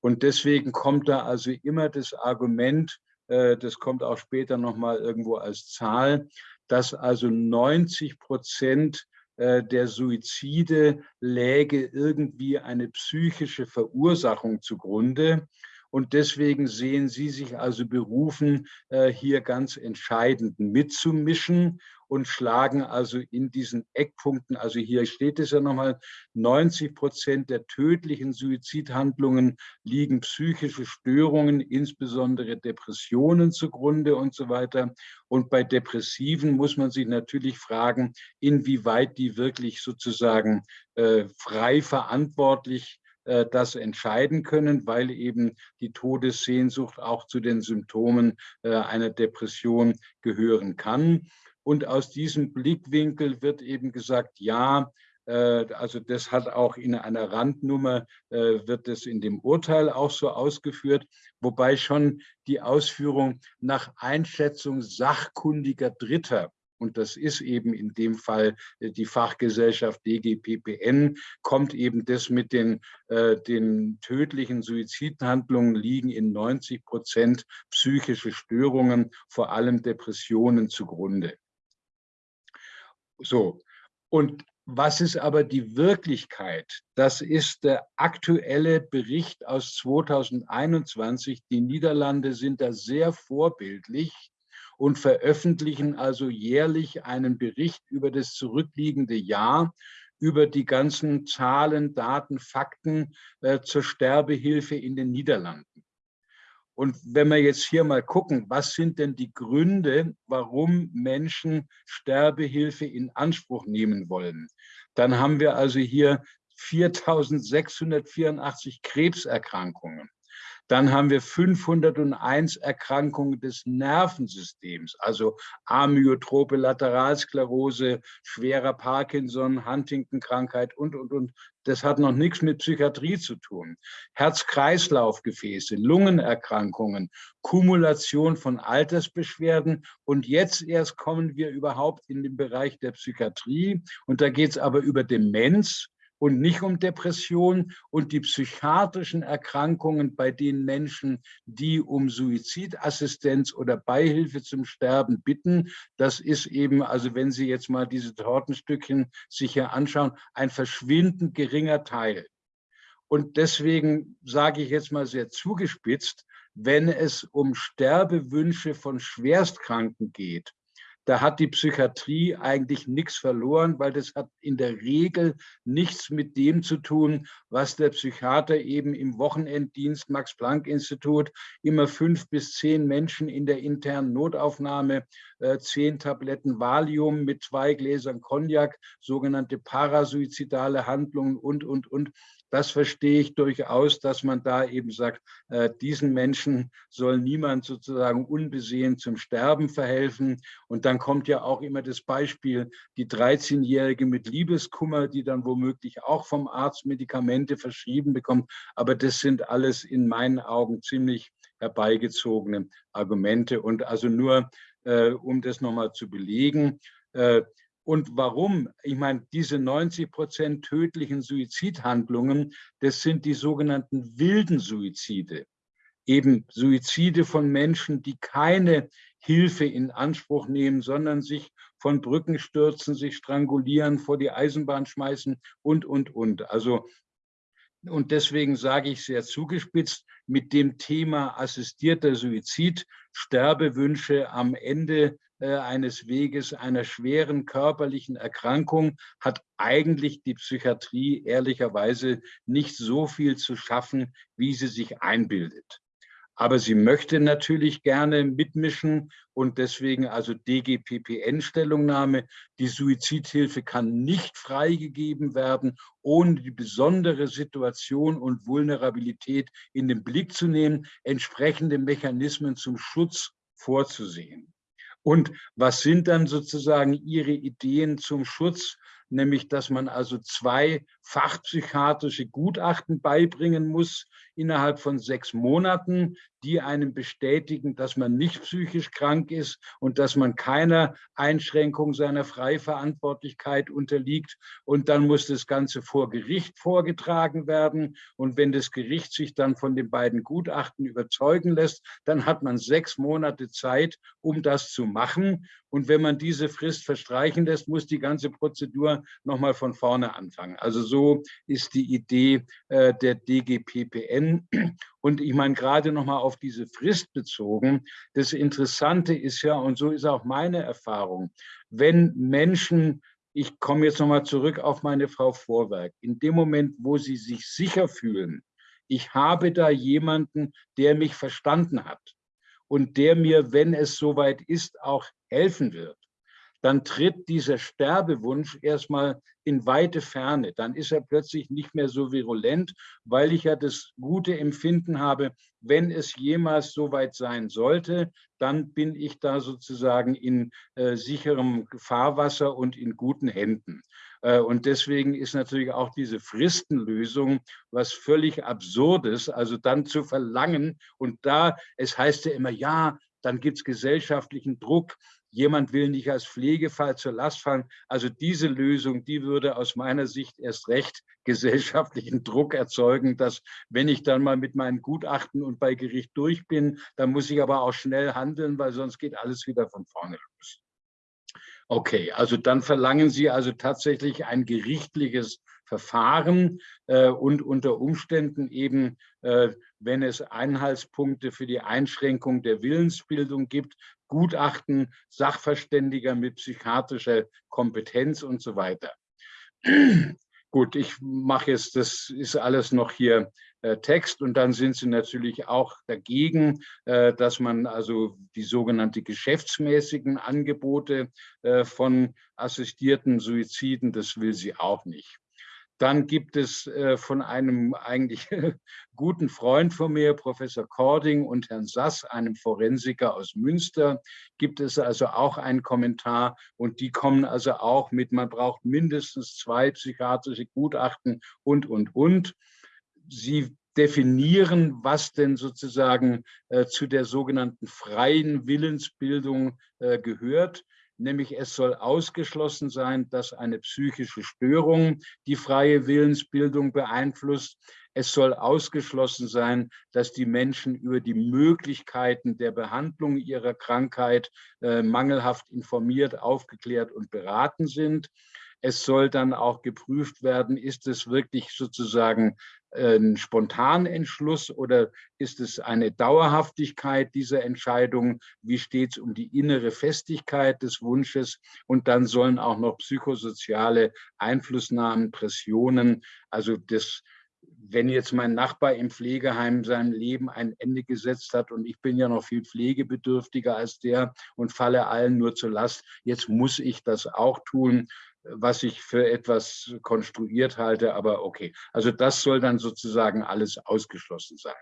Und deswegen kommt da also immer das Argument, äh, das kommt auch später nochmal irgendwo als Zahl, dass also 90 Prozent äh, der Suizide läge irgendwie eine psychische Verursachung zugrunde. Und deswegen sehen Sie sich also berufen, äh, hier ganz entscheidend mitzumischen und schlagen also in diesen Eckpunkten, also hier steht es ja nochmal, 90 Prozent der tödlichen Suizidhandlungen liegen psychische Störungen, insbesondere Depressionen zugrunde und so weiter. Und bei Depressiven muss man sich natürlich fragen, inwieweit die wirklich sozusagen äh, frei verantwortlich äh, das entscheiden können, weil eben die Todessehnsucht auch zu den Symptomen äh, einer Depression gehören kann. Und aus diesem Blickwinkel wird eben gesagt, ja, äh, also das hat auch in einer Randnummer, wird es in dem Urteil auch so ausgeführt, wobei schon die Ausführung nach Einschätzung sachkundiger Dritter und das ist eben in dem Fall äh, die Fachgesellschaft DGPPN, kommt eben das mit den, äh, den tödlichen Suizidhandlungen liegen in 90 Prozent psychische Störungen, vor allem Depressionen zugrunde. So, und was ist aber die Wirklichkeit? Das ist der aktuelle Bericht aus 2021. Die Niederlande sind da sehr vorbildlich und veröffentlichen also jährlich einen Bericht über das zurückliegende Jahr, über die ganzen Zahlen, Daten, Fakten äh, zur Sterbehilfe in den Niederlanden. Und wenn wir jetzt hier mal gucken, was sind denn die Gründe, warum Menschen Sterbehilfe in Anspruch nehmen wollen, dann haben wir also hier 4.684 Krebserkrankungen. Dann haben wir 501 Erkrankungen des Nervensystems, also Amyotrope Lateralsklerose, schwerer Parkinson, Huntington-Krankheit und, und, und. Das hat noch nichts mit Psychiatrie zu tun. Herz-Kreislauf-Gefäße, Lungenerkrankungen, Kumulation von Altersbeschwerden. Und jetzt erst kommen wir überhaupt in den Bereich der Psychiatrie. Und da geht es aber über Demenz, und nicht um Depression und die psychiatrischen Erkrankungen bei den Menschen, die um Suizidassistenz oder Beihilfe zum Sterben bitten. Das ist eben, also wenn Sie jetzt mal diese Tortenstückchen sich hier anschauen, ein verschwindend geringer Teil. Und deswegen sage ich jetzt mal sehr zugespitzt, wenn es um Sterbewünsche von Schwerstkranken geht, da hat die Psychiatrie eigentlich nichts verloren, weil das hat in der Regel nichts mit dem zu tun, was der Psychiater eben im Wochenenddienst Max-Planck-Institut immer fünf bis zehn Menschen in der internen Notaufnahme, äh, zehn Tabletten Valium mit zwei Gläsern Cognac, sogenannte parasuizidale Handlungen und, und, und das verstehe ich durchaus, dass man da eben sagt, äh, diesen Menschen soll niemand sozusagen unbesehen zum Sterben verhelfen. Und dann kommt ja auch immer das Beispiel, die 13-Jährige mit Liebeskummer, die dann womöglich auch vom Arzt Medikamente verschrieben bekommt. Aber das sind alles in meinen Augen ziemlich herbeigezogene Argumente. Und also nur, äh, um das nochmal zu belegen, äh, und warum? Ich meine, diese 90 Prozent tödlichen Suizidhandlungen, das sind die sogenannten wilden Suizide. Eben Suizide von Menschen, die keine Hilfe in Anspruch nehmen, sondern sich von Brücken stürzen, sich strangulieren, vor die Eisenbahn schmeißen und, und, und. Also und deswegen sage ich sehr zugespitzt, mit dem Thema assistierter Suizid, Sterbewünsche am Ende eines Weges einer schweren körperlichen Erkrankung hat eigentlich die Psychiatrie ehrlicherweise nicht so viel zu schaffen, wie sie sich einbildet. Aber sie möchte natürlich gerne mitmischen und deswegen also DGPPN-Stellungnahme. Die Suizidhilfe kann nicht freigegeben werden, ohne die besondere Situation und Vulnerabilität in den Blick zu nehmen, entsprechende Mechanismen zum Schutz vorzusehen. Und was sind dann sozusagen Ihre Ideen zum Schutz? Nämlich, dass man also zwei fachpsychiatrische Gutachten beibringen muss innerhalb von sechs Monaten, die einem bestätigen, dass man nicht psychisch krank ist und dass man keiner Einschränkung seiner Freiverantwortlichkeit unterliegt. Und dann muss das Ganze vor Gericht vorgetragen werden. Und wenn das Gericht sich dann von den beiden Gutachten überzeugen lässt, dann hat man sechs Monate Zeit, um das zu machen. Und wenn man diese Frist verstreichen lässt, muss die ganze Prozedur nochmal von vorne anfangen. Also so so ist die Idee äh, der DGPPN. Und ich meine, gerade nochmal auf diese Frist bezogen, das Interessante ist ja, und so ist auch meine Erfahrung, wenn Menschen ich komme jetzt nochmal zurück auf meine Frau Vorwerk. In dem Moment, wo sie sich sicher fühlen, ich habe da jemanden, der mich verstanden hat und der mir, wenn es soweit ist, auch helfen wird, dann tritt dieser Sterbewunsch erstmal in weite Ferne. Dann ist er plötzlich nicht mehr so virulent, weil ich ja das gute Empfinden habe, wenn es jemals soweit sein sollte, dann bin ich da sozusagen in äh, sicherem Fahrwasser und in guten Händen. Äh, und deswegen ist natürlich auch diese Fristenlösung was völlig Absurdes, also dann zu verlangen. Und da, es heißt ja immer, ja, dann gibt es gesellschaftlichen Druck jemand will nicht als Pflegefall zur Last fallen. Also diese Lösung, die würde aus meiner Sicht erst recht gesellschaftlichen Druck erzeugen, dass wenn ich dann mal mit meinen Gutachten und bei Gericht durch bin, dann muss ich aber auch schnell handeln, weil sonst geht alles wieder von vorne los. Okay, also dann verlangen Sie also tatsächlich ein gerichtliches Verfahren äh, und unter Umständen eben, äh, wenn es Einhaltspunkte für die Einschränkung der Willensbildung gibt, Gutachten, Sachverständiger mit psychiatrischer Kompetenz und so weiter. Gut, ich mache jetzt, das ist alles noch hier äh, Text und dann sind sie natürlich auch dagegen, äh, dass man also die sogenannte geschäftsmäßigen Angebote äh, von assistierten Suiziden, das will sie auch nicht. Dann gibt es äh, von einem eigentlich guten Freund von mir, Professor Kording und Herrn Sass, einem Forensiker aus Münster, gibt es also auch einen Kommentar und die kommen also auch mit, man braucht mindestens zwei psychiatrische Gutachten und, und, und. Sie definieren, was denn sozusagen äh, zu der sogenannten freien Willensbildung äh, gehört nämlich es soll ausgeschlossen sein, dass eine psychische Störung die freie Willensbildung beeinflusst. Es soll ausgeschlossen sein, dass die Menschen über die Möglichkeiten der Behandlung ihrer Krankheit äh, mangelhaft informiert, aufgeklärt und beraten sind. Es soll dann auch geprüft werden, ist es wirklich sozusagen ein Spontanentschluss oder ist es eine Dauerhaftigkeit dieser Entscheidung? Wie steht es um die innere Festigkeit des Wunsches? Und dann sollen auch noch psychosoziale Einflussnahmen, Pressionen, also das wenn jetzt mein Nachbar im Pflegeheim seinem Leben ein Ende gesetzt hat und ich bin ja noch viel pflegebedürftiger als der und falle allen nur zur Last, jetzt muss ich das auch tun was ich für etwas konstruiert halte, aber okay. Also das soll dann sozusagen alles ausgeschlossen sein.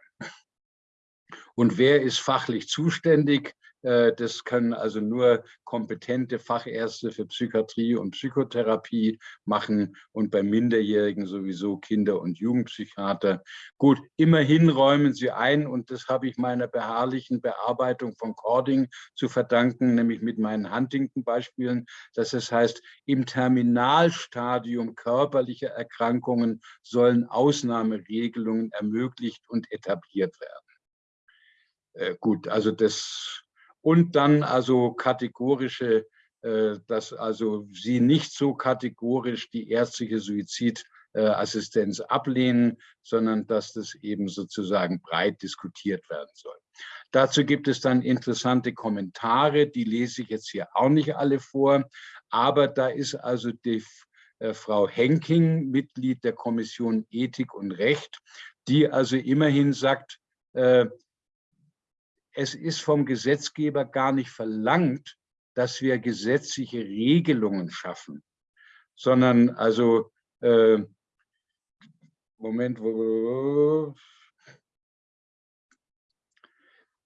Und wer ist fachlich zuständig? Äh, das können also nur kompetente Fachärzte für Psychiatrie und Psychotherapie machen und bei Minderjährigen sowieso Kinder- und Jugendpsychiater. Gut, immerhin räumen sie ein und das habe ich meiner beharrlichen Bearbeitung von Cording zu verdanken, nämlich mit meinen Huntington-Beispielen, dass es heißt, im Terminalstadium körperlicher Erkrankungen sollen Ausnahmeregelungen ermöglicht und etabliert werden. Äh, gut, also das und dann also kategorische, äh, dass also sie nicht so kategorisch die ärztliche Suizidassistenz ablehnen, sondern dass das eben sozusagen breit diskutiert werden soll. Dazu gibt es dann interessante Kommentare, die lese ich jetzt hier auch nicht alle vor, aber da ist also die äh, Frau Henking, Mitglied der Kommission Ethik und Recht, die also immerhin sagt, äh, es ist vom Gesetzgeber gar nicht verlangt, dass wir gesetzliche Regelungen schaffen, sondern also, äh, Moment, wo,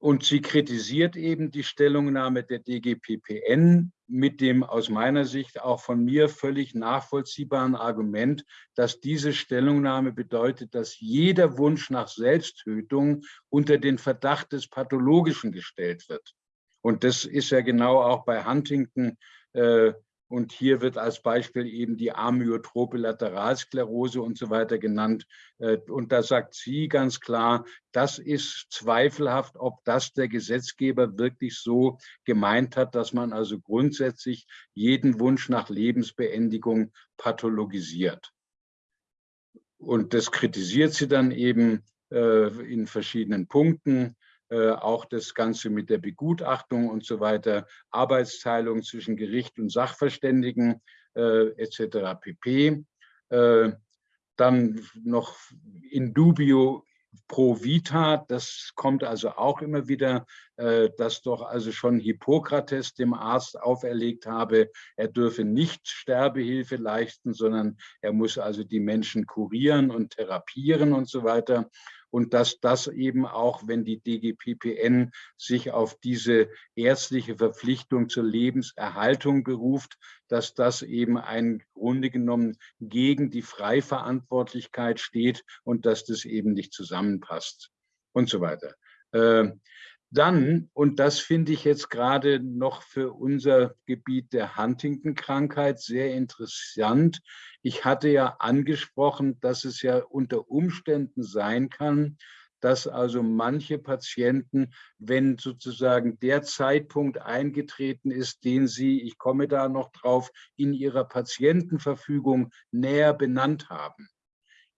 und sie kritisiert eben die Stellungnahme der DGPPN mit dem aus meiner Sicht auch von mir völlig nachvollziehbaren Argument, dass diese Stellungnahme bedeutet, dass jeder Wunsch nach Selbsttötung unter den Verdacht des Pathologischen gestellt wird. Und das ist ja genau auch bei Huntington äh, und hier wird als Beispiel eben die amyotrope Lateralsklerose und so weiter genannt. Äh, und da sagt sie ganz klar, das ist zweifelhaft, ob das der Gesetzgeber wirklich so gemeint hat, dass man also grundsätzlich jeden Wunsch nach Lebensbeendigung pathologisiert. Und das kritisiert sie dann eben äh, in verschiedenen Punkten. Äh, auch das Ganze mit der Begutachtung und so weiter, Arbeitsteilung zwischen Gericht und Sachverständigen äh, etc. pp. Äh, dann noch in dubio pro vita, das kommt also auch immer wieder, äh, dass doch also schon Hippokrates dem Arzt auferlegt habe, er dürfe nicht Sterbehilfe leisten, sondern er muss also die Menschen kurieren und therapieren und so weiter und dass das eben auch, wenn die DGPPN sich auf diese ärztliche Verpflichtung zur Lebenserhaltung beruft, dass das eben ein Grunde genommen gegen die Freiverantwortlichkeit steht und dass das eben nicht zusammenpasst und so weiter. Ähm, dann, und das finde ich jetzt gerade noch für unser Gebiet der Huntington-Krankheit sehr interessant. Ich hatte ja angesprochen, dass es ja unter Umständen sein kann, dass also manche Patienten, wenn sozusagen der Zeitpunkt eingetreten ist, den sie, ich komme da noch drauf, in ihrer Patientenverfügung näher benannt haben,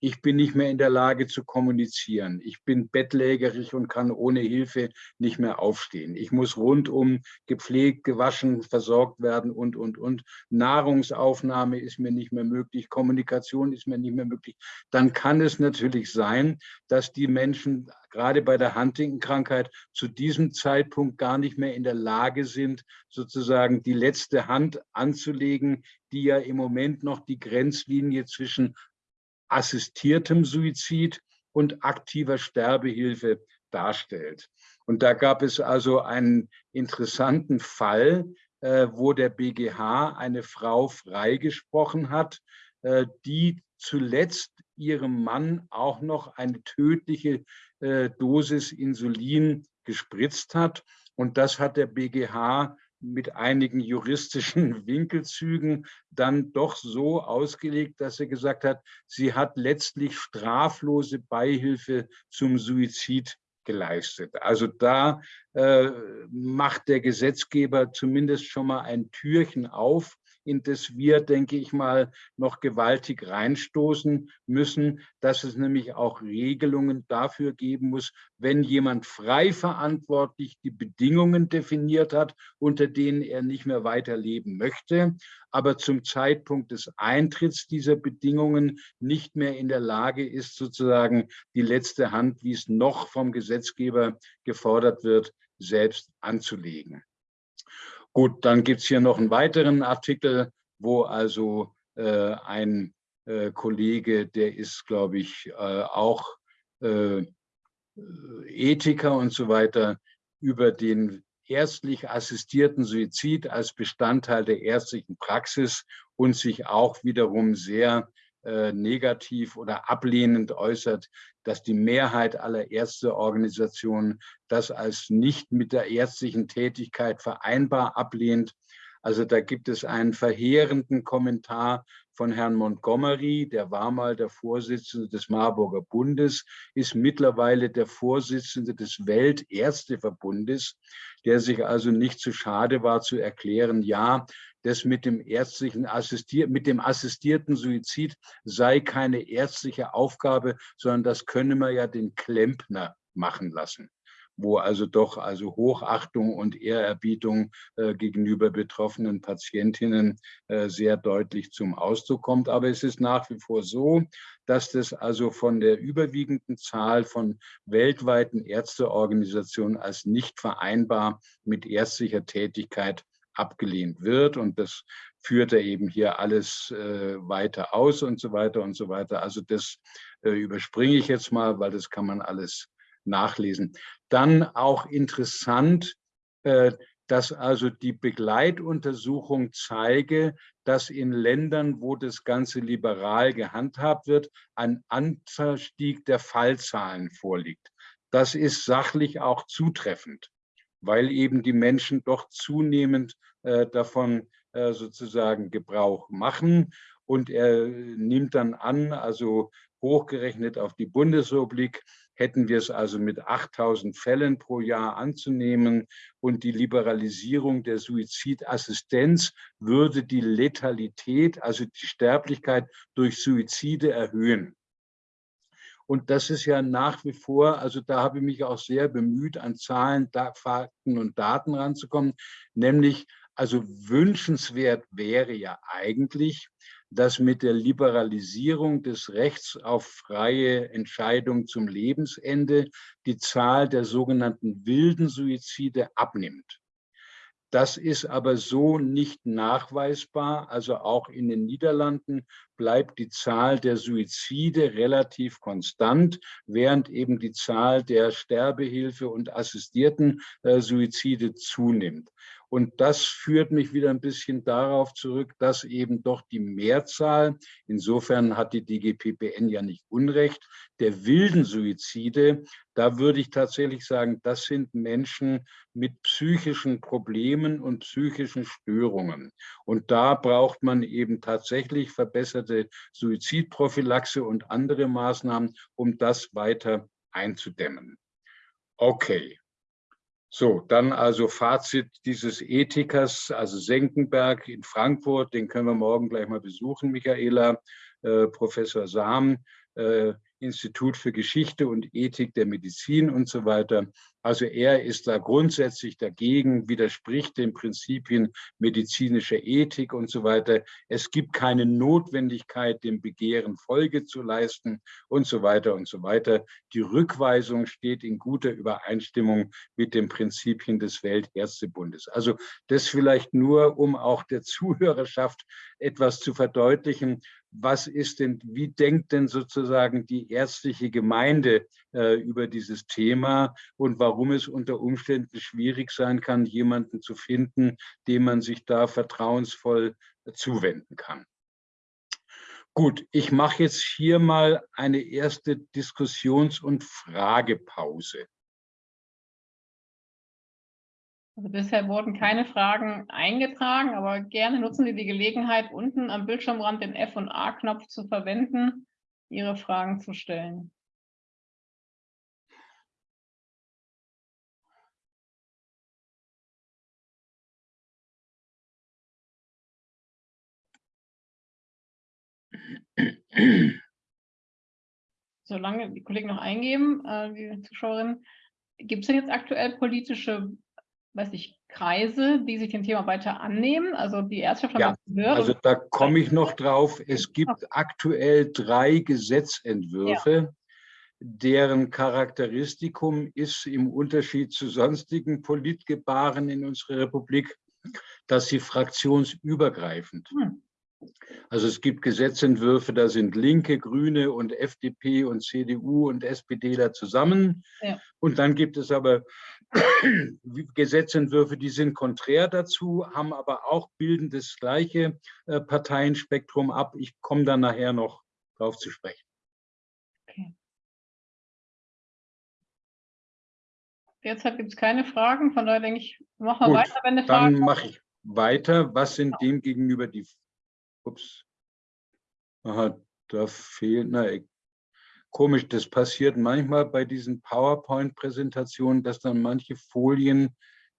ich bin nicht mehr in der Lage zu kommunizieren. Ich bin bettlägerig und kann ohne Hilfe nicht mehr aufstehen. Ich muss rundum gepflegt, gewaschen, versorgt werden und, und, und. Nahrungsaufnahme ist mir nicht mehr möglich, Kommunikation ist mir nicht mehr möglich. Dann kann es natürlich sein, dass die Menschen gerade bei der Huntington-Krankheit zu diesem Zeitpunkt gar nicht mehr in der Lage sind, sozusagen die letzte Hand anzulegen, die ja im Moment noch die Grenzlinie zwischen assistiertem Suizid und aktiver Sterbehilfe darstellt. Und da gab es also einen interessanten Fall, äh, wo der BGH eine Frau freigesprochen hat, äh, die zuletzt ihrem Mann auch noch eine tödliche äh, Dosis Insulin gespritzt hat. Und das hat der BGH mit einigen juristischen Winkelzügen dann doch so ausgelegt, dass er gesagt hat, sie hat letztlich straflose Beihilfe zum Suizid geleistet. Also da äh, macht der Gesetzgeber zumindest schon mal ein Türchen auf in das wir, denke ich mal, noch gewaltig reinstoßen müssen, dass es nämlich auch Regelungen dafür geben muss, wenn jemand frei verantwortlich die Bedingungen definiert hat, unter denen er nicht mehr weiterleben möchte, aber zum Zeitpunkt des Eintritts dieser Bedingungen nicht mehr in der Lage ist, sozusagen die letzte Hand, wie es noch vom Gesetzgeber gefordert wird, selbst anzulegen. Gut, dann gibt es hier noch einen weiteren Artikel, wo also äh, ein äh, Kollege, der ist, glaube ich, äh, auch äh, Ethiker und so weiter, über den ärztlich assistierten Suizid als Bestandteil der ärztlichen Praxis und sich auch wiederum sehr äh, negativ oder ablehnend äußert, dass die Mehrheit aller Ärzteorganisationen das als nicht mit der ärztlichen Tätigkeit vereinbar ablehnt. Also da gibt es einen verheerenden Kommentar von Herrn Montgomery, der war mal der Vorsitzende des Marburger Bundes, ist mittlerweile der Vorsitzende des Weltärzteverbundes, der sich also nicht zu schade war zu erklären, ja, das mit dem ärztlichen Assistier mit dem assistierten Suizid sei keine ärztliche Aufgabe, sondern das könne man ja den Klempner machen lassen wo also doch also Hochachtung und Ehrerbietung äh, gegenüber betroffenen Patientinnen äh, sehr deutlich zum Ausdruck kommt. Aber es ist nach wie vor so, dass das also von der überwiegenden Zahl von weltweiten Ärzteorganisationen als nicht vereinbar mit ärztlicher Tätigkeit abgelehnt wird. Und das führt er eben hier alles äh, weiter aus und so weiter und so weiter. Also das äh, überspringe ich jetzt mal, weil das kann man alles nachlesen. Dann auch interessant, äh, dass also die Begleituntersuchung zeige, dass in Ländern, wo das Ganze liberal gehandhabt wird, ein Anstieg der Fallzahlen vorliegt. Das ist sachlich auch zutreffend weil eben die Menschen doch zunehmend äh, davon äh, sozusagen Gebrauch machen. Und er nimmt dann an, also hochgerechnet auf die Bundesrepublik, hätten wir es also mit 8000 Fällen pro Jahr anzunehmen und die Liberalisierung der Suizidassistenz würde die Letalität, also die Sterblichkeit durch Suizide erhöhen. Und das ist ja nach wie vor, also da habe ich mich auch sehr bemüht, an Zahlen, Fakten und Daten ranzukommen. Nämlich, also wünschenswert wäre ja eigentlich, dass mit der Liberalisierung des Rechts auf freie Entscheidung zum Lebensende die Zahl der sogenannten wilden Suizide abnimmt. Das ist aber so nicht nachweisbar. Also auch in den Niederlanden bleibt die Zahl der Suizide relativ konstant, während eben die Zahl der Sterbehilfe und assistierten äh, Suizide zunimmt. Und das führt mich wieder ein bisschen darauf zurück, dass eben doch die Mehrzahl, insofern hat die DGPPN ja nicht Unrecht, der wilden Suizide, da würde ich tatsächlich sagen, das sind Menschen mit psychischen Problemen und psychischen Störungen. Und da braucht man eben tatsächlich verbesserte Suizidprophylaxe und andere Maßnahmen, um das weiter einzudämmen. Okay, so, dann also Fazit dieses Ethikers, also Senckenberg in Frankfurt, den können wir morgen gleich mal besuchen, Michaela, äh, Professor Sam, äh, Institut für Geschichte und Ethik der Medizin und so weiter. Also er ist da grundsätzlich dagegen, widerspricht den Prinzipien medizinischer Ethik und so weiter. Es gibt keine Notwendigkeit, dem Begehren Folge zu leisten und so weiter und so weiter. Die Rückweisung steht in guter Übereinstimmung mit den Prinzipien des Weltärztebundes. Also das vielleicht nur, um auch der Zuhörerschaft etwas zu verdeutlichen, was ist denn, wie denkt denn sozusagen die ärztliche Gemeinde äh, über dieses Thema und warum es unter Umständen schwierig sein kann, jemanden zu finden, dem man sich da vertrauensvoll zuwenden kann. Gut, ich mache jetzt hier mal eine erste Diskussions- und Fragepause. Also bisher wurden keine Fragen eingetragen, aber gerne nutzen Sie die Gelegenheit, unten am Bildschirmrand den F- und A-Knopf zu verwenden, Ihre Fragen zu stellen. Solange die Kollegen noch eingeben, äh, die Zuschauerinnen, gibt es denn jetzt aktuell politische weiß ich, Kreise, die sich dem Thema weiter annehmen? Also die Ärzteschaft ja. Also da komme ich noch drauf. Es gibt aktuell drei Gesetzentwürfe, ja. deren Charakteristikum ist im Unterschied zu sonstigen Politgebaren in unserer Republik, dass sie fraktionsübergreifend hm. Also es gibt Gesetzentwürfe, da sind Linke, Grüne und FDP und CDU und SPD da zusammen. Ja. Und dann gibt es aber Gesetzentwürfe, die sind konträr dazu, haben aber auch bilden das gleiche äh, Parteienspektrum ab. Ich komme dann nachher noch darauf zu sprechen. Okay. Derzeit gibt es keine Fragen, von daher denke ich, machen wir weiter, wenn eine Frage Dann mache ich weiter. Was sind dem gegenüber die Ups. Aha, da fehlt, na, komisch, das passiert manchmal bei diesen PowerPoint-Präsentationen, dass dann manche Folien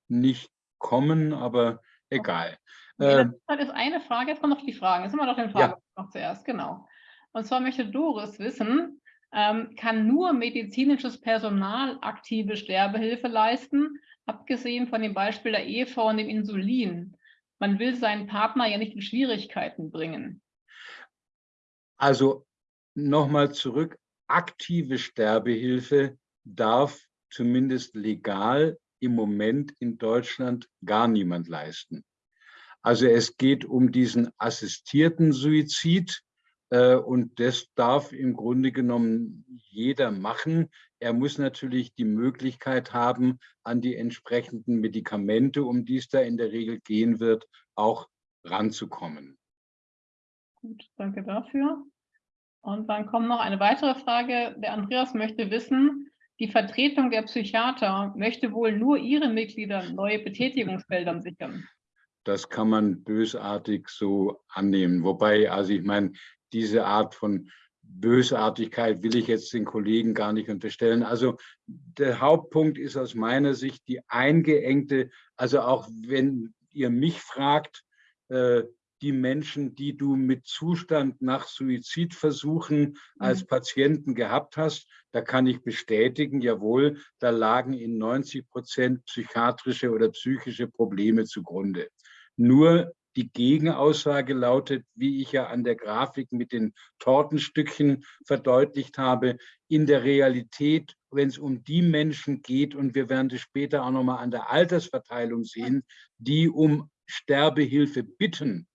nicht kommen, aber egal. Okay, das ist eine Frage, jetzt kommen noch die Fragen. Jetzt sind wir noch den Fragen ja. noch zuerst, genau. Und zwar möchte Doris wissen, ähm, kann nur medizinisches Personal aktive Sterbehilfe leisten, abgesehen von dem Beispiel der Ehefrau und dem Insulin? Man will seinen Partner ja nicht in Schwierigkeiten bringen. Also nochmal zurück, aktive Sterbehilfe darf zumindest legal im Moment in Deutschland gar niemand leisten. Also es geht um diesen assistierten Suizid äh, und das darf im Grunde genommen jeder machen. Er muss natürlich die Möglichkeit haben, an die entsprechenden Medikamente, um die es da in der Regel gehen wird, auch ranzukommen. Gut, danke dafür. Und dann kommt noch eine weitere Frage. Der Andreas möchte wissen, die Vertretung der Psychiater möchte wohl nur ihren Mitgliedern neue Betätigungsfelder sichern. Das kann man bösartig so annehmen. Wobei, also ich meine, diese Art von Bösartigkeit will ich jetzt den Kollegen gar nicht unterstellen. Also der Hauptpunkt ist aus meiner Sicht die eingeengte, also auch wenn ihr mich fragt, äh, die Menschen, die du mit Zustand nach Suizidversuchen als mhm. Patienten gehabt hast, da kann ich bestätigen, jawohl, da lagen in 90 Prozent psychiatrische oder psychische Probleme zugrunde. Nur die Gegenaussage lautet, wie ich ja an der Grafik mit den Tortenstückchen verdeutlicht habe, in der Realität, wenn es um die Menschen geht, und wir werden das später auch nochmal an der Altersverteilung sehen, die um Sterbehilfe bitten,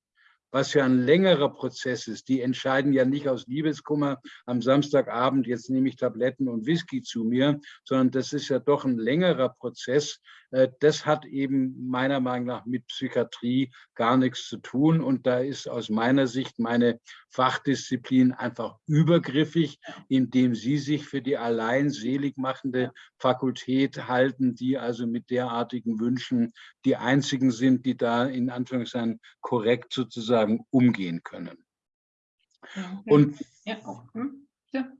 was ja ein längerer Prozess ist. Die entscheiden ja nicht aus Liebeskummer am Samstagabend, jetzt nehme ich Tabletten und Whisky zu mir, sondern das ist ja doch ein längerer Prozess. Äh, das hat eben meiner Meinung nach mit Psychiatrie gar nichts zu tun. Und da ist aus meiner Sicht meine Fachdisziplin einfach übergriffig, indem sie sich für die allein selig machende Fakultät halten, die also mit derartigen Wünschen die einzigen sind, die da in Anführungszeichen korrekt sozusagen umgehen können. Und ja. Hm? Ja.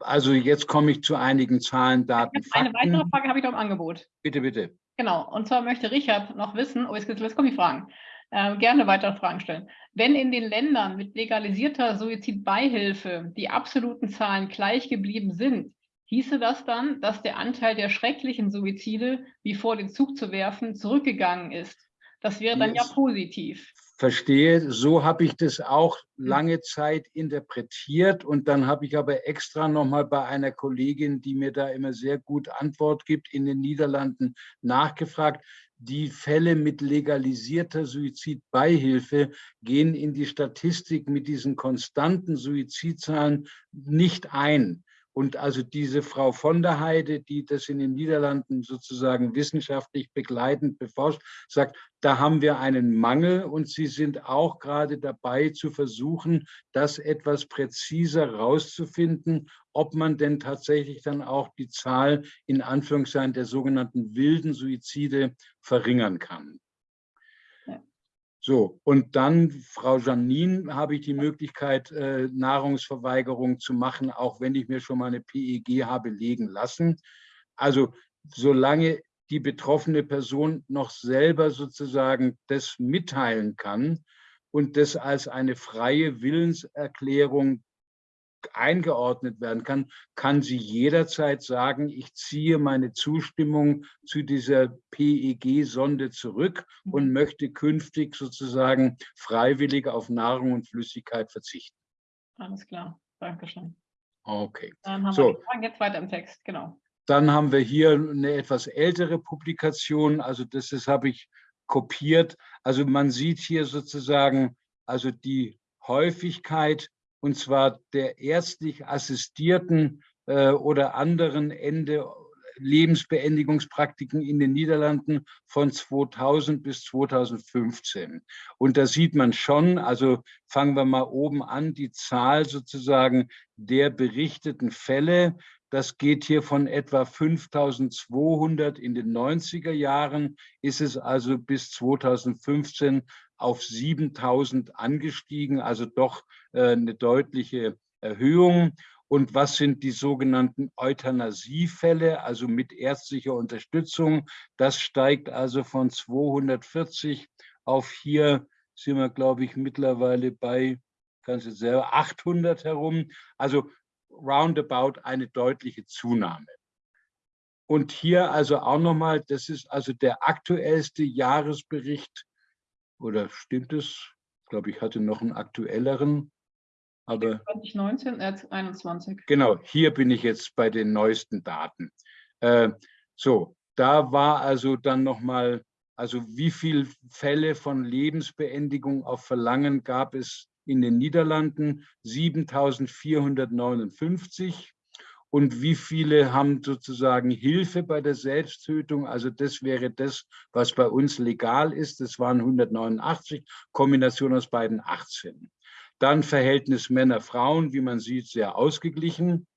Also jetzt komme ich zu einigen Zahlen, Daten, Eine Fakten. weitere Frage habe ich noch im Angebot. Bitte, bitte. Genau, und zwar möchte Richard noch wissen, oh, jetzt, jetzt kommen die Fragen, äh, gerne weitere Fragen stellen. Wenn in den Ländern mit legalisierter Suizidbeihilfe die absoluten Zahlen gleich geblieben sind, hieße das dann, dass der Anteil der schrecklichen Suizide, wie vor den Zug zu werfen, zurückgegangen ist. Das wäre dann yes. ja positiv. Verstehe, so habe ich das auch hm. lange Zeit interpretiert und dann habe ich aber extra nochmal bei einer Kollegin, die mir da immer sehr gut Antwort gibt, in den Niederlanden nachgefragt. Die Fälle mit legalisierter Suizidbeihilfe gehen in die Statistik mit diesen konstanten Suizidzahlen nicht ein. Und also diese Frau von der Heide, die das in den Niederlanden sozusagen wissenschaftlich begleitend beforscht, sagt, da haben wir einen Mangel und sie sind auch gerade dabei zu versuchen, das etwas präziser rauszufinden, ob man denn tatsächlich dann auch die Zahl in Anführungszeichen der sogenannten wilden Suizide verringern kann. So, und dann, Frau Janine, habe ich die Möglichkeit, äh, Nahrungsverweigerung zu machen, auch wenn ich mir schon mal eine PEG habe legen lassen. Also solange die betroffene Person noch selber sozusagen das mitteilen kann und das als eine freie Willenserklärung eingeordnet werden kann, kann sie jederzeit sagen, ich ziehe meine Zustimmung zu dieser PEG-Sonde zurück und mhm. möchte künftig sozusagen freiwillig auf Nahrung und Flüssigkeit verzichten. Alles klar, Dankeschön. Okay. Dann haben so. wir jetzt weiter im Text, genau. Dann haben wir hier eine etwas ältere Publikation, also das, das habe ich kopiert. Also man sieht hier sozusagen also die Häufigkeit und zwar der ärztlich assistierten äh, oder anderen Ende Lebensbeendigungspraktiken in den Niederlanden von 2000 bis 2015. Und da sieht man schon, also fangen wir mal oben an, die Zahl sozusagen der berichteten Fälle. Das geht hier von etwa 5200 in den 90er Jahren, ist es also bis 2015 auf 7000 angestiegen, also doch äh, eine deutliche Erhöhung. Und was sind die sogenannten Euthanasiefälle, also mit ärztlicher Unterstützung? Das steigt also von 240 auf hier sind wir, glaube ich, mittlerweile bei, kannst selber, 800 herum. Also roundabout eine deutliche Zunahme. Und hier also auch nochmal, das ist also der aktuellste Jahresbericht oder stimmt es? Ich glaube, ich hatte noch einen aktuelleren. Aber 2019, äh, 21. Genau, hier bin ich jetzt bei den neuesten Daten. Äh, so, da war also dann nochmal, also wie viele Fälle von Lebensbeendigung auf Verlangen gab es in den Niederlanden? 7459 und wie viele haben sozusagen Hilfe bei der Selbsttötung. Also das wäre das, was bei uns legal ist. Das waren 189, Kombination aus beiden 18. Dann Verhältnis Männer-Frauen, wie man sieht, sehr ausgeglichen.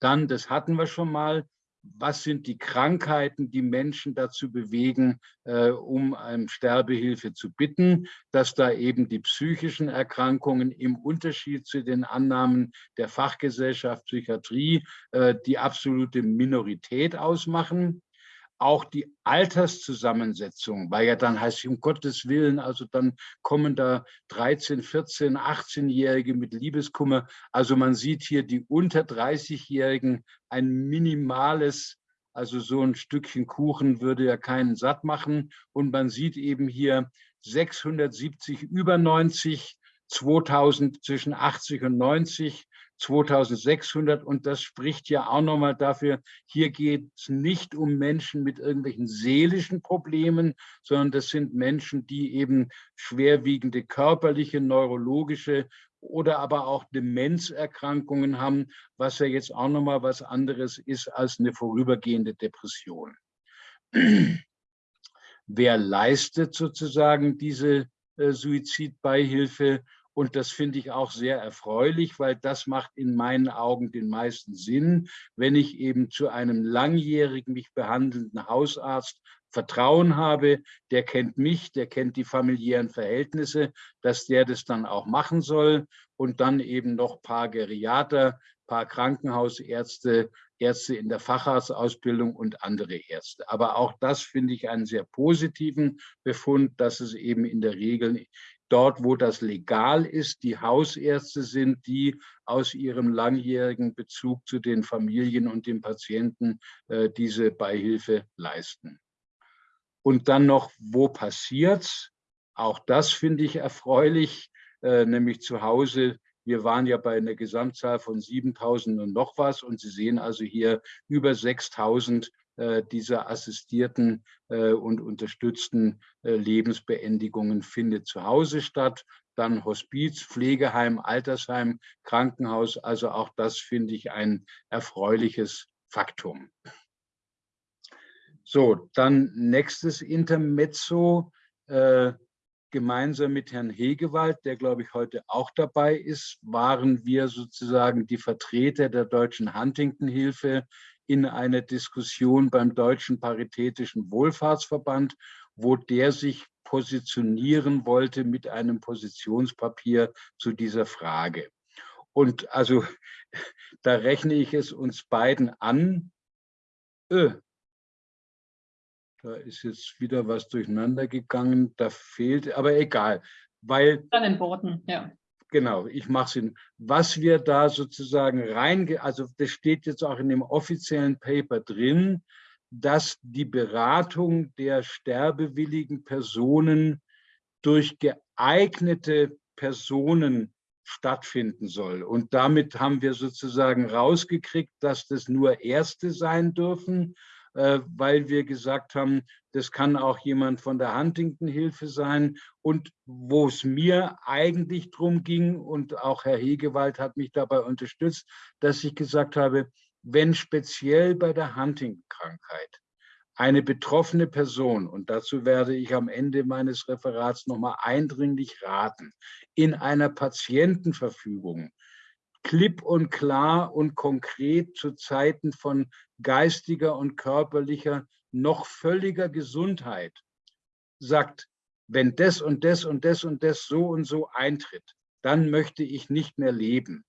Dann, das hatten wir schon mal, was sind die Krankheiten, die Menschen dazu bewegen, äh, um um Sterbehilfe zu bitten, dass da eben die psychischen Erkrankungen im Unterschied zu den Annahmen der Fachgesellschaft Psychiatrie äh, die absolute Minorität ausmachen auch die Alterszusammensetzung, weil ja dann heißt, um Gottes Willen, also dann kommen da 13, 14, 18-Jährige mit Liebeskummer. Also man sieht hier die unter 30-Jährigen ein minimales, also so ein Stückchen Kuchen würde ja keinen satt machen. Und man sieht eben hier 670 über 90, 2000 zwischen 80 und 90, 2600 und das spricht ja auch nochmal dafür, hier geht es nicht um Menschen mit irgendwelchen seelischen Problemen, sondern das sind Menschen, die eben schwerwiegende körperliche, neurologische oder aber auch Demenzerkrankungen haben, was ja jetzt auch nochmal was anderes ist als eine vorübergehende Depression. Wer leistet sozusagen diese äh, Suizidbeihilfe? Und das finde ich auch sehr erfreulich, weil das macht in meinen Augen den meisten Sinn, wenn ich eben zu einem langjährig mich behandelnden Hausarzt Vertrauen habe, der kennt mich, der kennt die familiären Verhältnisse, dass der das dann auch machen soll. Und dann eben noch paar Geriater, paar Krankenhausärzte, Ärzte in der Facharztausbildung und andere Ärzte. Aber auch das finde ich einen sehr positiven Befund, dass es eben in der Regel dort, wo das legal ist, die Hausärzte sind, die aus ihrem langjährigen Bezug zu den Familien und den Patienten äh, diese Beihilfe leisten. Und dann noch, wo passiert's? Auch das finde ich erfreulich, äh, nämlich zu Hause. Wir waren ja bei einer Gesamtzahl von 7000 und noch was und Sie sehen also hier über 6000 äh, dieser assistierten äh, und unterstützten äh, Lebensbeendigungen findet zu Hause statt. Dann Hospiz, Pflegeheim, Altersheim, Krankenhaus. Also auch das finde ich ein erfreuliches Faktum. So, dann nächstes Intermezzo. Gemeinsam mit Herrn Hegewald, der, glaube ich, heute auch dabei ist, waren wir sozusagen die Vertreter der Deutschen Huntington-Hilfe in einer Diskussion beim Deutschen Paritätischen Wohlfahrtsverband, wo der sich positionieren wollte mit einem Positionspapier zu dieser Frage. Und also da rechne ich es uns beiden an. Öh, da ist jetzt wieder was durcheinander gegangen. Da fehlt, aber egal. Weil, An den Worten, ja. Genau, ich mache es. Was wir da sozusagen rein, also das steht jetzt auch in dem offiziellen Paper drin, dass die Beratung der sterbewilligen Personen durch geeignete Personen stattfinden soll. Und damit haben wir sozusagen rausgekriegt, dass das nur Erste sein dürfen weil wir gesagt haben, das kann auch jemand von der Huntington-Hilfe sein. Und wo es mir eigentlich darum ging, und auch Herr Hegewald hat mich dabei unterstützt, dass ich gesagt habe, wenn speziell bei der Huntington-Krankheit eine betroffene Person, und dazu werde ich am Ende meines Referats nochmal eindringlich raten, in einer Patientenverfügung klipp und klar und konkret zu Zeiten von geistiger und körperlicher, noch völliger Gesundheit sagt, wenn das und das und das und das so und so eintritt, dann möchte ich nicht mehr leben.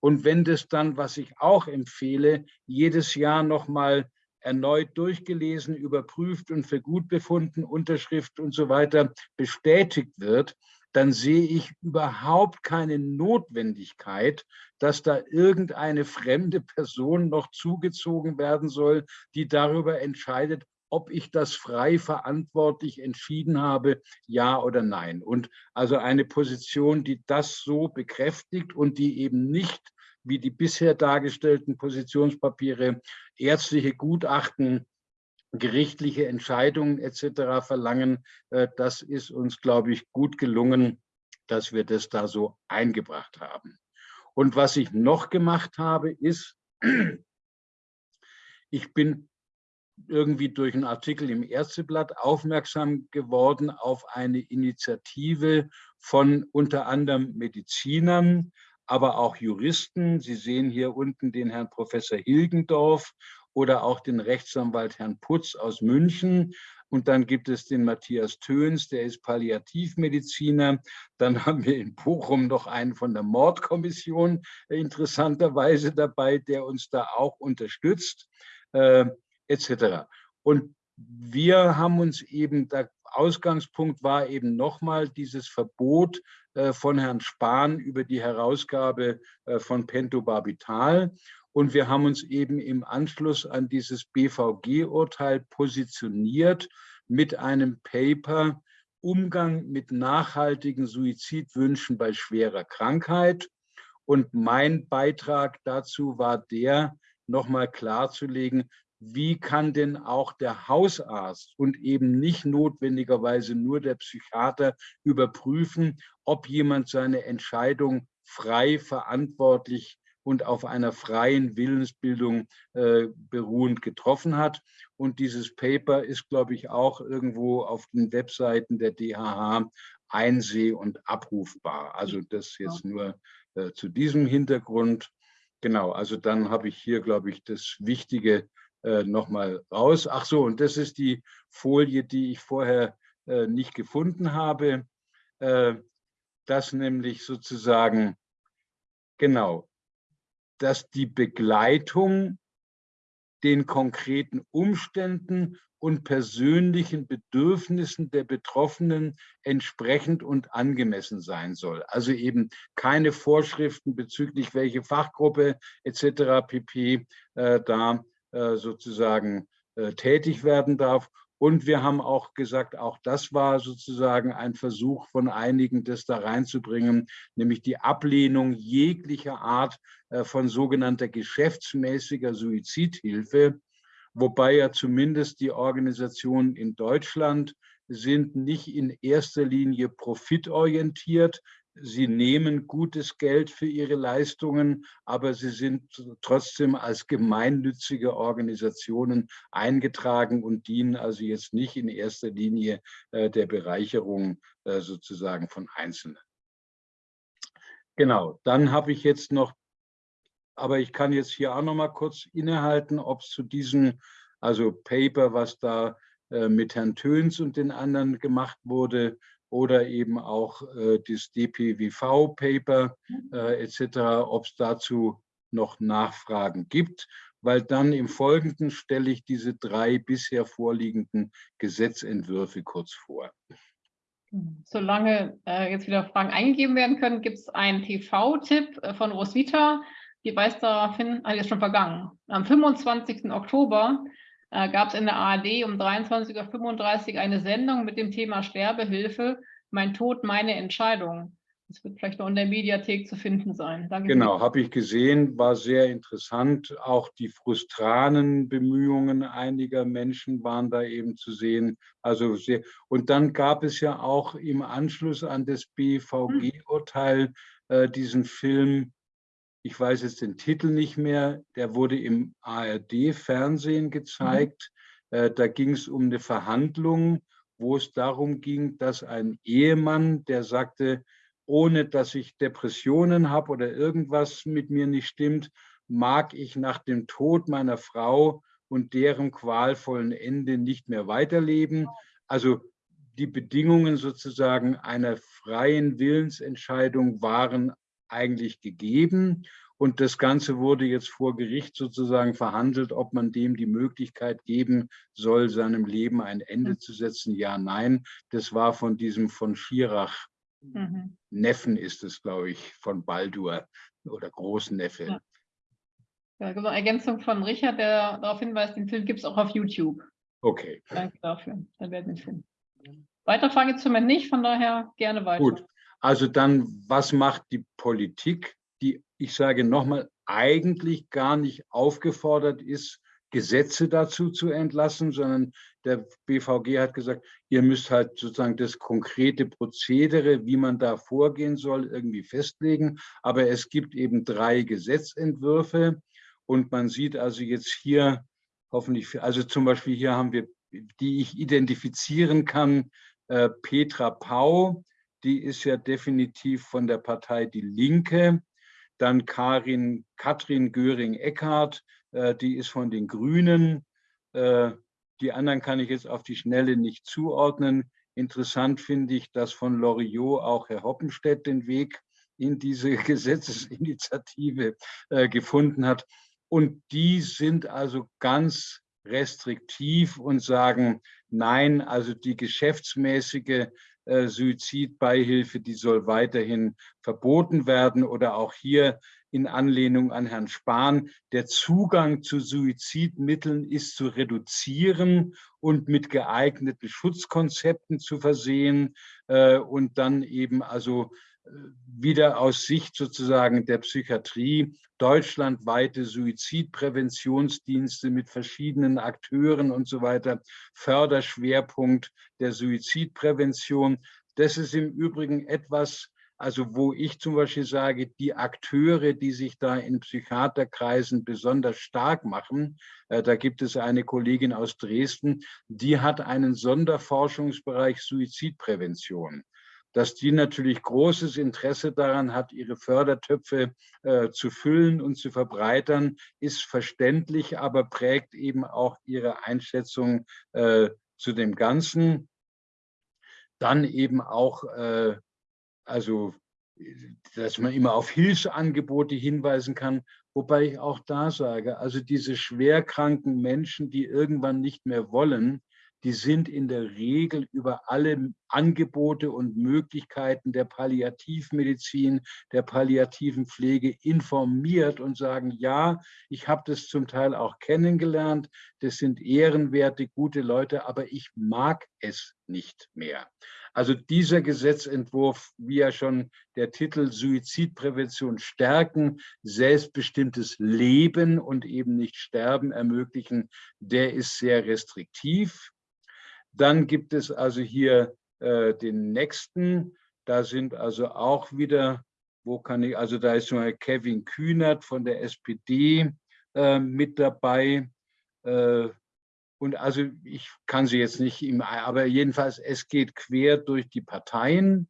Und wenn das dann, was ich auch empfehle, jedes Jahr nochmal erneut durchgelesen, überprüft und für gut befunden, Unterschrift und so weiter bestätigt wird, dann sehe ich überhaupt keine Notwendigkeit, dass da irgendeine fremde Person noch zugezogen werden soll, die darüber entscheidet, ob ich das frei verantwortlich entschieden habe, ja oder nein. Und also eine Position, die das so bekräftigt und die eben nicht wie die bisher dargestellten Positionspapiere ärztliche Gutachten gerichtliche Entscheidungen etc. verlangen. Äh, das ist uns, glaube ich, gut gelungen, dass wir das da so eingebracht haben. Und was ich noch gemacht habe, ist, ich bin irgendwie durch einen Artikel im Ärzteblatt aufmerksam geworden auf eine Initiative von unter anderem Medizinern, aber auch Juristen. Sie sehen hier unten den Herrn Professor Hilgendorf oder auch den Rechtsanwalt Herrn Putz aus München. Und dann gibt es den Matthias Töns, der ist Palliativmediziner. Dann haben wir in Bochum noch einen von der Mordkommission interessanterweise dabei, der uns da auch unterstützt, äh, etc. Und wir haben uns eben, der Ausgangspunkt war eben nochmal dieses Verbot äh, von Herrn Spahn über die Herausgabe äh, von Pentobarbital. Und wir haben uns eben im Anschluss an dieses BVG-Urteil positioniert mit einem Paper Umgang mit nachhaltigen Suizidwünschen bei schwerer Krankheit. Und mein Beitrag dazu war der, nochmal klarzulegen, wie kann denn auch der Hausarzt und eben nicht notwendigerweise nur der Psychiater überprüfen, ob jemand seine Entscheidung frei verantwortlich und auf einer freien Willensbildung äh, beruhend getroffen hat. Und dieses Paper ist, glaube ich, auch irgendwo auf den Webseiten der DHH einseh- und abrufbar. Also das jetzt nur äh, zu diesem Hintergrund. Genau, also dann habe ich hier, glaube ich, das Wichtige äh, nochmal raus. Ach so, und das ist die Folie, die ich vorher äh, nicht gefunden habe. Äh, dass nämlich sozusagen, genau, dass die Begleitung den konkreten Umständen und persönlichen Bedürfnissen der Betroffenen entsprechend und angemessen sein soll. Also eben keine Vorschriften bezüglich welche Fachgruppe etc. pp. Äh, da äh, sozusagen äh, tätig werden darf. Und wir haben auch gesagt, auch das war sozusagen ein Versuch von einigen, das da reinzubringen, nämlich die Ablehnung jeglicher Art äh, von sogenannter geschäftsmäßiger Suizidhilfe, wobei ja zumindest die Organisationen in Deutschland sind nicht in erster Linie profitorientiert, sie nehmen gutes Geld für ihre Leistungen, aber sie sind trotzdem als gemeinnützige Organisationen eingetragen und dienen also jetzt nicht in erster Linie äh, der Bereicherung äh, sozusagen von Einzelnen. Genau, dann habe ich jetzt noch, aber ich kann jetzt hier auch noch mal kurz innehalten, ob es zu diesem, also Paper, was da äh, mit Herrn Töns und den anderen gemacht wurde, oder eben auch äh, das DPWV-Paper äh, etc., ob es dazu noch Nachfragen gibt, weil dann im Folgenden stelle ich diese drei bisher vorliegenden Gesetzentwürfe kurz vor. Solange äh, jetzt wieder Fragen eingegeben werden können, gibt es einen TV-Tipp äh, von Roswitha. Die weist darauf hin, ah, die ist schon vergangen. Am 25. Oktober äh, gab es in der ARD um 23.35 Uhr eine Sendung mit dem Thema Sterbehilfe, Mein Tod, meine Entscheidung. Das wird vielleicht noch in der Mediathek zu finden sein. Danke genau, habe ich gesehen, war sehr interessant. Auch die frustranen Bemühungen einiger Menschen waren da eben zu sehen. Also sehr, und dann gab es ja auch im Anschluss an das BVG-Urteil äh, diesen Film ich weiß jetzt den Titel nicht mehr, der wurde im ARD-Fernsehen mhm. gezeigt. Mhm. da ging es um eine Verhandlung, wo es darum ging, dass ein Ehemann, der sagte, ohne dass ich Depressionen habe oder irgendwas mit mir nicht stimmt, mag ich nach dem Tod meiner Frau und deren qualvollen Ende nicht mehr weiterleben. Also die Bedingungen sozusagen einer freien Willensentscheidung waren eigentlich gegeben. Und das Ganze wurde jetzt vor Gericht sozusagen verhandelt, ob man dem die Möglichkeit geben soll, seinem Leben ein Ende mhm. zu setzen. Ja, nein. Das war von diesem von Schirach, mhm. Neffen ist es, glaube ich, von Baldur oder Großneffe. Ja. Ja, genau, Ergänzung von Richard, der darauf hinweist, den Film gibt es auch auf YouTube. Okay. Danke dafür. Dann werden wir finden. Weiter Frage zum Moment nicht, von daher gerne weiter. Gut, also dann, was macht die Politik, die, ich sage nochmal, eigentlich gar nicht aufgefordert ist, Gesetze dazu zu entlassen, sondern der BVG hat gesagt, ihr müsst halt sozusagen das konkrete Prozedere, wie man da vorgehen soll, irgendwie festlegen. Aber es gibt eben drei Gesetzentwürfe und man sieht also jetzt hier hoffentlich, also zum Beispiel hier haben wir, die ich identifizieren kann, äh, Petra Pau, die ist ja definitiv von der Partei Die Linke. Dann Karin, Katrin Göring-Eckardt, äh, die ist von den Grünen. Äh, die anderen kann ich jetzt auf die Schnelle nicht zuordnen. Interessant finde ich, dass von Loriot auch Herr Hoppenstedt den Weg in diese Gesetzesinitiative äh, gefunden hat. Und die sind also ganz restriktiv und sagen, nein, also die geschäftsmäßige Suizidbeihilfe, die soll weiterhin verboten werden oder auch hier in Anlehnung an Herrn Spahn, der Zugang zu Suizidmitteln ist zu reduzieren und mit geeigneten Schutzkonzepten zu versehen äh, und dann eben also wieder aus Sicht sozusagen der Psychiatrie deutschlandweite Suizidpräventionsdienste mit verschiedenen Akteuren und so weiter, Förderschwerpunkt der Suizidprävention. Das ist im Übrigen etwas, also wo ich zum Beispiel sage, die Akteure, die sich da in Psychiaterkreisen besonders stark machen, äh, da gibt es eine Kollegin aus Dresden, die hat einen Sonderforschungsbereich Suizidprävention. Dass die natürlich großes Interesse daran hat, ihre Fördertöpfe äh, zu füllen und zu verbreitern, ist verständlich, aber prägt eben auch ihre Einschätzung äh, zu dem Ganzen. Dann eben auch, äh, also dass man immer auf Hilfsangebote hinweisen kann, wobei ich auch da sage, also diese schwerkranken Menschen, die irgendwann nicht mehr wollen, die sind in der Regel über alle Angebote und Möglichkeiten der Palliativmedizin, der palliativen Pflege informiert und sagen, ja, ich habe das zum Teil auch kennengelernt, das sind ehrenwerte, gute Leute, aber ich mag es nicht mehr. Also dieser Gesetzentwurf, wie ja schon der Titel Suizidprävention stärken, selbstbestimmtes Leben und eben nicht Sterben ermöglichen, der ist sehr restriktiv. Dann gibt es also hier äh, den nächsten. Da sind also auch wieder, wo kann ich, also da ist mal Kevin Kühnert von der SPD äh, mit dabei. Äh, und also ich kann sie jetzt nicht, im, aber jedenfalls, es geht quer durch die Parteien.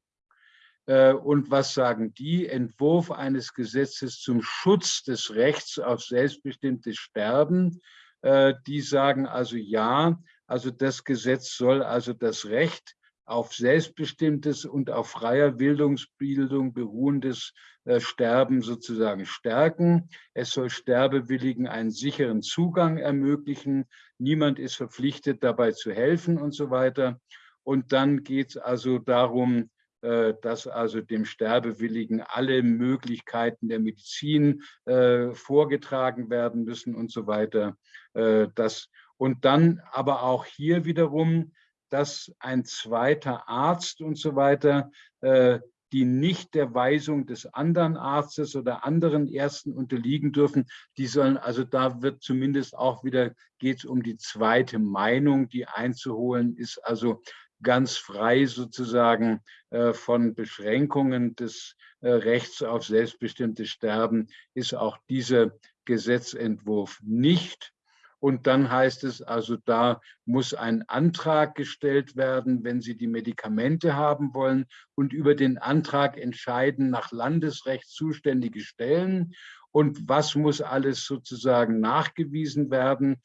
Äh, und was sagen die? Entwurf eines Gesetzes zum Schutz des Rechts auf selbstbestimmtes Sterben. Äh, die sagen also ja, also das Gesetz soll also das Recht auf selbstbestimmtes und auf freier Bildungsbildung beruhendes äh, Sterben sozusagen stärken. Es soll Sterbewilligen einen sicheren Zugang ermöglichen. Niemand ist verpflichtet, dabei zu helfen und so weiter. Und dann geht es also darum, äh, dass also dem Sterbewilligen alle Möglichkeiten der Medizin äh, vorgetragen werden müssen und so weiter. Äh, das, und dann aber auch hier wiederum, dass ein zweiter Arzt und so weiter, äh, die nicht der Weisung des anderen Arztes oder anderen Ärzten unterliegen dürfen, die sollen, also da wird zumindest auch wieder, geht es um die zweite Meinung, die einzuholen ist, also ganz frei sozusagen äh, von Beschränkungen des äh, Rechts auf selbstbestimmtes Sterben, ist auch dieser Gesetzentwurf nicht. Und dann heißt es also, da muss ein Antrag gestellt werden, wenn Sie die Medikamente haben wollen und über den Antrag entscheiden nach Landesrecht zuständige Stellen. Und was muss alles sozusagen nachgewiesen werden?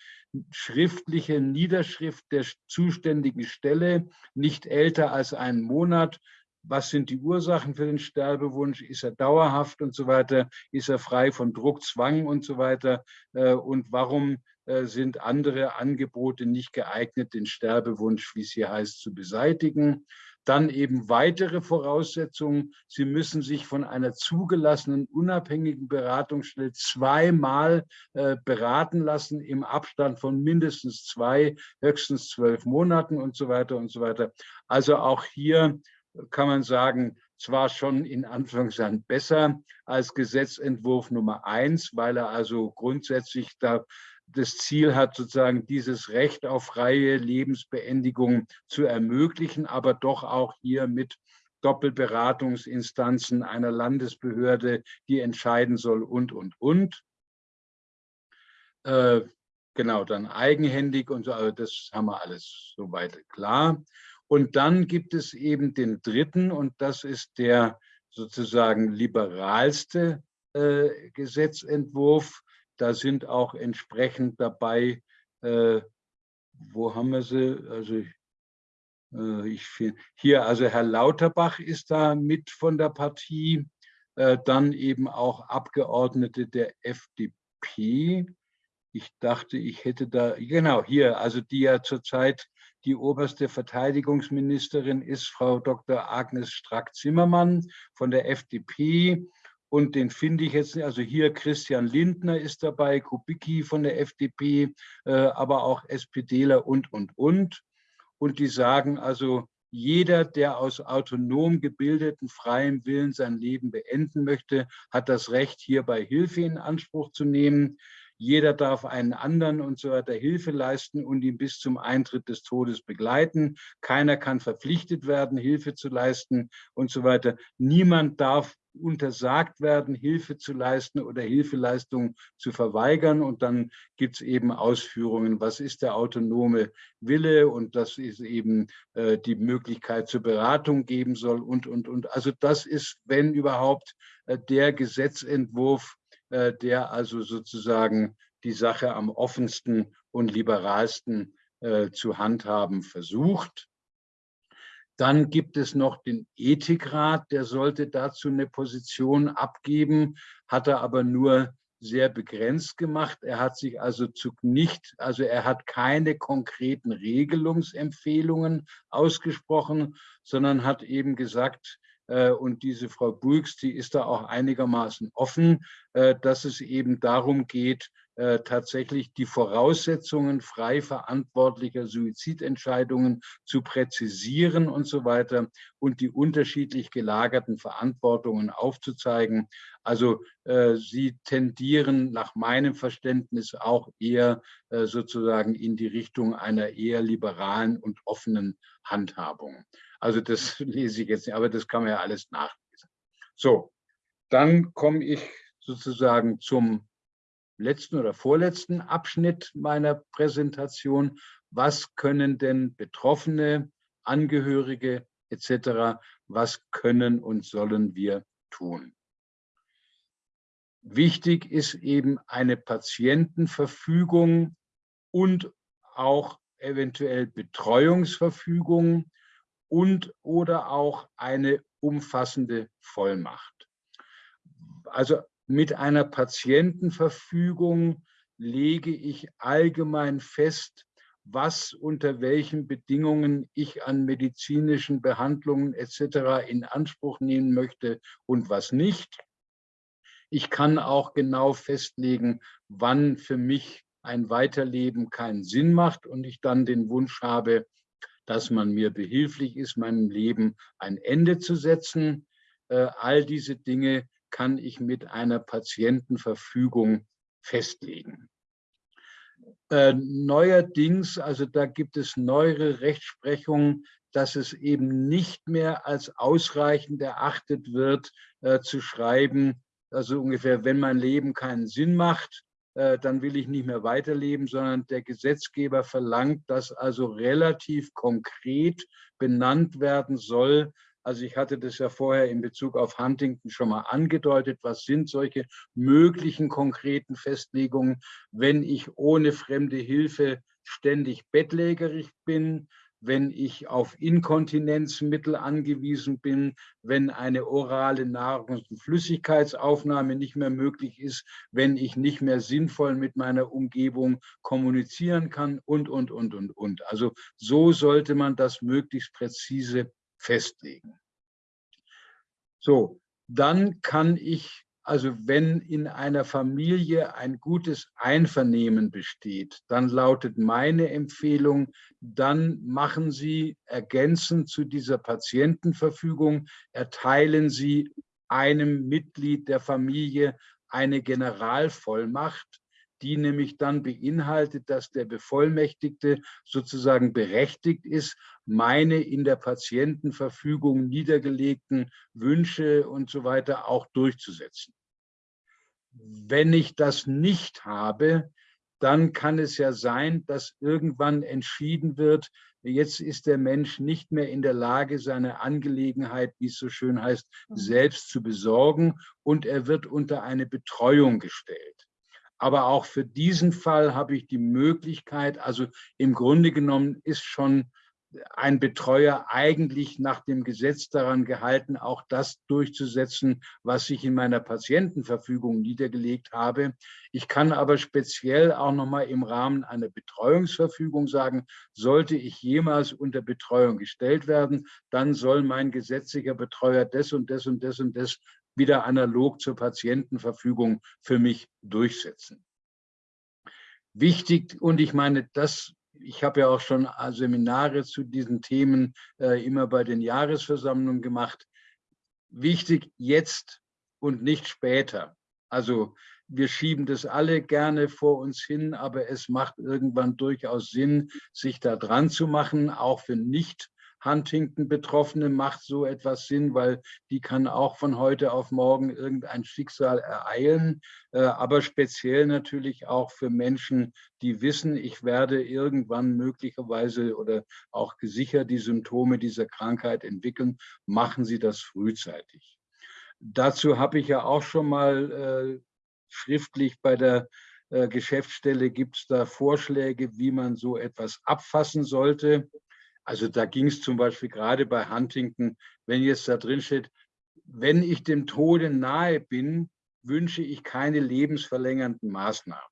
Schriftliche Niederschrift der zuständigen Stelle, nicht älter als einen Monat, was sind die Ursachen für den Sterbewunsch, ist er dauerhaft und so weiter, ist er frei von Druck, Zwang und so weiter äh, und warum sind andere Angebote nicht geeignet, den Sterbewunsch, wie es hier heißt, zu beseitigen. Dann eben weitere Voraussetzungen. Sie müssen sich von einer zugelassenen unabhängigen Beratungsstelle zweimal äh, beraten lassen im Abstand von mindestens zwei, höchstens zwölf Monaten und so weiter und so weiter. Also auch hier kann man sagen, zwar schon in Anführungszeichen besser als Gesetzentwurf Nummer eins, weil er also grundsätzlich da das Ziel hat, sozusagen dieses Recht auf freie Lebensbeendigung zu ermöglichen, aber doch auch hier mit Doppelberatungsinstanzen einer Landesbehörde, die entscheiden soll und, und, und. Äh, genau, dann eigenhändig und so, also das haben wir alles soweit klar. Und dann gibt es eben den dritten und das ist der sozusagen liberalste äh, Gesetzentwurf, da sind auch entsprechend dabei, äh, wo haben wir sie? Also ich, äh, ich find, hier, also Herr Lauterbach ist da mit von der Partie, äh, dann eben auch Abgeordnete der FDP. Ich dachte, ich hätte da, genau, hier, also die ja zurzeit die oberste Verteidigungsministerin ist, Frau Dr. Agnes Strack-Zimmermann von der FDP. Und den finde ich jetzt, also hier Christian Lindner ist dabei, Kubicki von der FDP, äh, aber auch SPDler und, und, und. Und die sagen also, jeder, der aus autonom gebildeten, freiem Willen sein Leben beenden möchte, hat das Recht, hierbei Hilfe in Anspruch zu nehmen. Jeder darf einen anderen und so weiter Hilfe leisten und ihn bis zum Eintritt des Todes begleiten. Keiner kann verpflichtet werden, Hilfe zu leisten und so weiter. Niemand darf untersagt werden, Hilfe zu leisten oder Hilfeleistungen zu verweigern. Und dann gibt es eben Ausführungen, was ist der autonome Wille und das ist eben äh, die Möglichkeit zur Beratung geben soll und, und, und. Also das ist, wenn überhaupt, äh, der Gesetzentwurf, äh, der also sozusagen die Sache am offensten und liberalsten äh, zu handhaben versucht. Dann gibt es noch den Ethikrat, der sollte dazu eine Position abgeben, hat er aber nur sehr begrenzt gemacht. Er hat sich also zu nicht, also er hat keine konkreten Regelungsempfehlungen ausgesprochen, sondern hat eben gesagt, äh, und diese Frau Bulks, die ist da auch einigermaßen offen, äh, dass es eben darum geht, äh, tatsächlich die Voraussetzungen frei verantwortlicher Suizidentscheidungen zu präzisieren und so weiter und die unterschiedlich gelagerten Verantwortungen aufzuzeigen. Also äh, sie tendieren nach meinem Verständnis auch eher äh, sozusagen in die Richtung einer eher liberalen und offenen Handhabung. Also das lese ich jetzt nicht, aber das kann man ja alles nachlesen. So, dann komme ich sozusagen zum letzten oder vorletzten Abschnitt meiner Präsentation. Was können denn Betroffene, Angehörige etc., was können und sollen wir tun? Wichtig ist eben eine Patientenverfügung und auch eventuell Betreuungsverfügung und oder auch eine umfassende Vollmacht. Also mit einer Patientenverfügung lege ich allgemein fest, was unter welchen Bedingungen ich an medizinischen Behandlungen etc. in Anspruch nehmen möchte und was nicht. Ich kann auch genau festlegen, wann für mich ein Weiterleben keinen Sinn macht und ich dann den Wunsch habe, dass man mir behilflich ist, meinem Leben ein Ende zu setzen. Äh, all diese Dinge kann ich mit einer Patientenverfügung festlegen. Äh, neuerdings, also da gibt es neuere Rechtsprechung, dass es eben nicht mehr als ausreichend erachtet wird, äh, zu schreiben, also ungefähr, wenn mein Leben keinen Sinn macht, äh, dann will ich nicht mehr weiterleben, sondern der Gesetzgeber verlangt, dass also relativ konkret benannt werden soll, also ich hatte das ja vorher in Bezug auf Huntington schon mal angedeutet. Was sind solche möglichen konkreten Festlegungen, wenn ich ohne fremde Hilfe ständig bettlägerig bin, wenn ich auf Inkontinenzmittel angewiesen bin, wenn eine orale Nahrungs- und Flüssigkeitsaufnahme nicht mehr möglich ist, wenn ich nicht mehr sinnvoll mit meiner Umgebung kommunizieren kann und, und, und, und, und. Also so sollte man das möglichst präzise festlegen. So, dann kann ich, also wenn in einer Familie ein gutes Einvernehmen besteht, dann lautet meine Empfehlung, dann machen Sie ergänzend zu dieser Patientenverfügung, erteilen Sie einem Mitglied der Familie eine Generalvollmacht, die nämlich dann beinhaltet, dass der Bevollmächtigte sozusagen berechtigt ist, meine in der Patientenverfügung niedergelegten Wünsche und so weiter auch durchzusetzen. Wenn ich das nicht habe, dann kann es ja sein, dass irgendwann entschieden wird, jetzt ist der Mensch nicht mehr in der Lage, seine Angelegenheit, wie es so schön heißt, mhm. selbst zu besorgen und er wird unter eine Betreuung gestellt. Aber auch für diesen Fall habe ich die Möglichkeit, also im Grunde genommen ist schon ein Betreuer eigentlich nach dem Gesetz daran gehalten, auch das durchzusetzen, was ich in meiner Patientenverfügung niedergelegt habe. Ich kann aber speziell auch noch mal im Rahmen einer Betreuungsverfügung sagen, sollte ich jemals unter Betreuung gestellt werden, dann soll mein gesetzlicher Betreuer das und das und das und das wieder analog zur Patientenverfügung für mich durchsetzen. Wichtig, und ich meine, das, ich habe ja auch schon Seminare zu diesen Themen äh, immer bei den Jahresversammlungen gemacht. Wichtig jetzt und nicht später. Also wir schieben das alle gerne vor uns hin, aber es macht irgendwann durchaus Sinn, sich da dran zu machen, auch für nicht Huntington-Betroffene macht so etwas Sinn, weil die kann auch von heute auf morgen irgendein Schicksal ereilen, äh, aber speziell natürlich auch für Menschen, die wissen, ich werde irgendwann möglicherweise oder auch gesichert die Symptome dieser Krankheit entwickeln, machen Sie das frühzeitig. Dazu habe ich ja auch schon mal äh, schriftlich bei der äh, Geschäftsstelle, gibt es da Vorschläge, wie man so etwas abfassen sollte. Also da ging es zum Beispiel gerade bei Huntington, wenn jetzt da drin steht, wenn ich dem Tode nahe bin, wünsche ich keine lebensverlängernden Maßnahmen.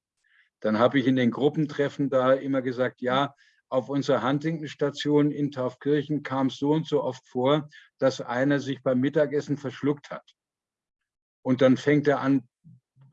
Dann habe ich in den Gruppentreffen da immer gesagt, ja, auf unserer Huntington-Station in Taufkirchen kam es so und so oft vor, dass einer sich beim Mittagessen verschluckt hat. Und dann fängt er an,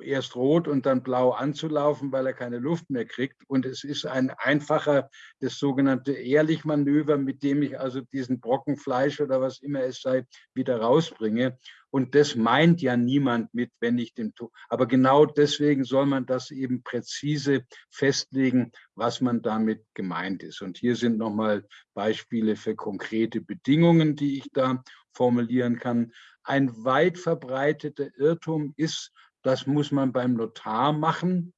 erst rot und dann blau anzulaufen, weil er keine Luft mehr kriegt. Und es ist ein einfacher, das sogenannte Ehrlich-Manöver, mit dem ich also diesen Brocken Fleisch oder was immer es sei, wieder rausbringe. Und das meint ja niemand mit, wenn ich den tue. Aber genau deswegen soll man das eben präzise festlegen, was man damit gemeint ist. Und hier sind nochmal Beispiele für konkrete Bedingungen, die ich da formulieren kann. Ein weit verbreiteter Irrtum ist, das muss man beim Notar machen.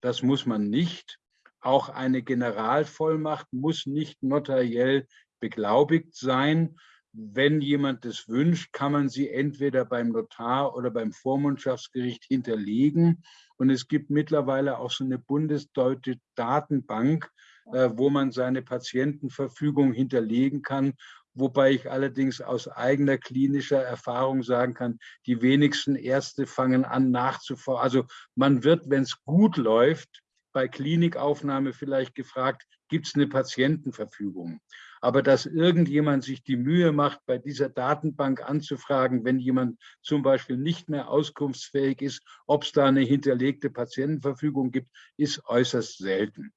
Das muss man nicht. Auch eine Generalvollmacht muss nicht notariell beglaubigt sein. Wenn jemand das wünscht, kann man sie entweder beim Notar oder beim Vormundschaftsgericht hinterlegen. Und es gibt mittlerweile auch so eine bundesdeutsche Datenbank, äh, wo man seine Patientenverfügung hinterlegen kann wobei ich allerdings aus eigener klinischer Erfahrung sagen kann, die wenigsten Ärzte fangen an nachzuforschen. Also man wird, wenn es gut läuft, bei Klinikaufnahme vielleicht gefragt, gibt es eine Patientenverfügung? Aber dass irgendjemand sich die Mühe macht, bei dieser Datenbank anzufragen, wenn jemand zum Beispiel nicht mehr auskunftsfähig ist, ob es da eine hinterlegte Patientenverfügung gibt, ist äußerst selten.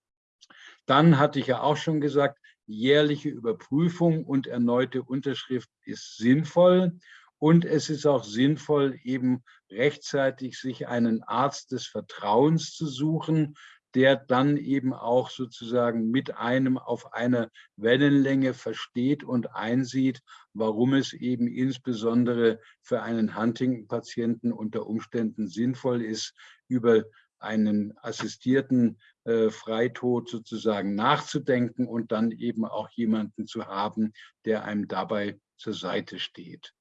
Dann hatte ich ja auch schon gesagt, jährliche Überprüfung und erneute Unterschrift ist sinnvoll. Und es ist auch sinnvoll, eben rechtzeitig sich einen Arzt des Vertrauens zu suchen, der dann eben auch sozusagen mit einem auf einer Wellenlänge versteht und einsieht, warum es eben insbesondere für einen Huntington-Patienten unter Umständen sinnvoll ist, über einen assistierten Freitod sozusagen nachzudenken und dann eben auch jemanden zu haben, der einem dabei zur Seite steht.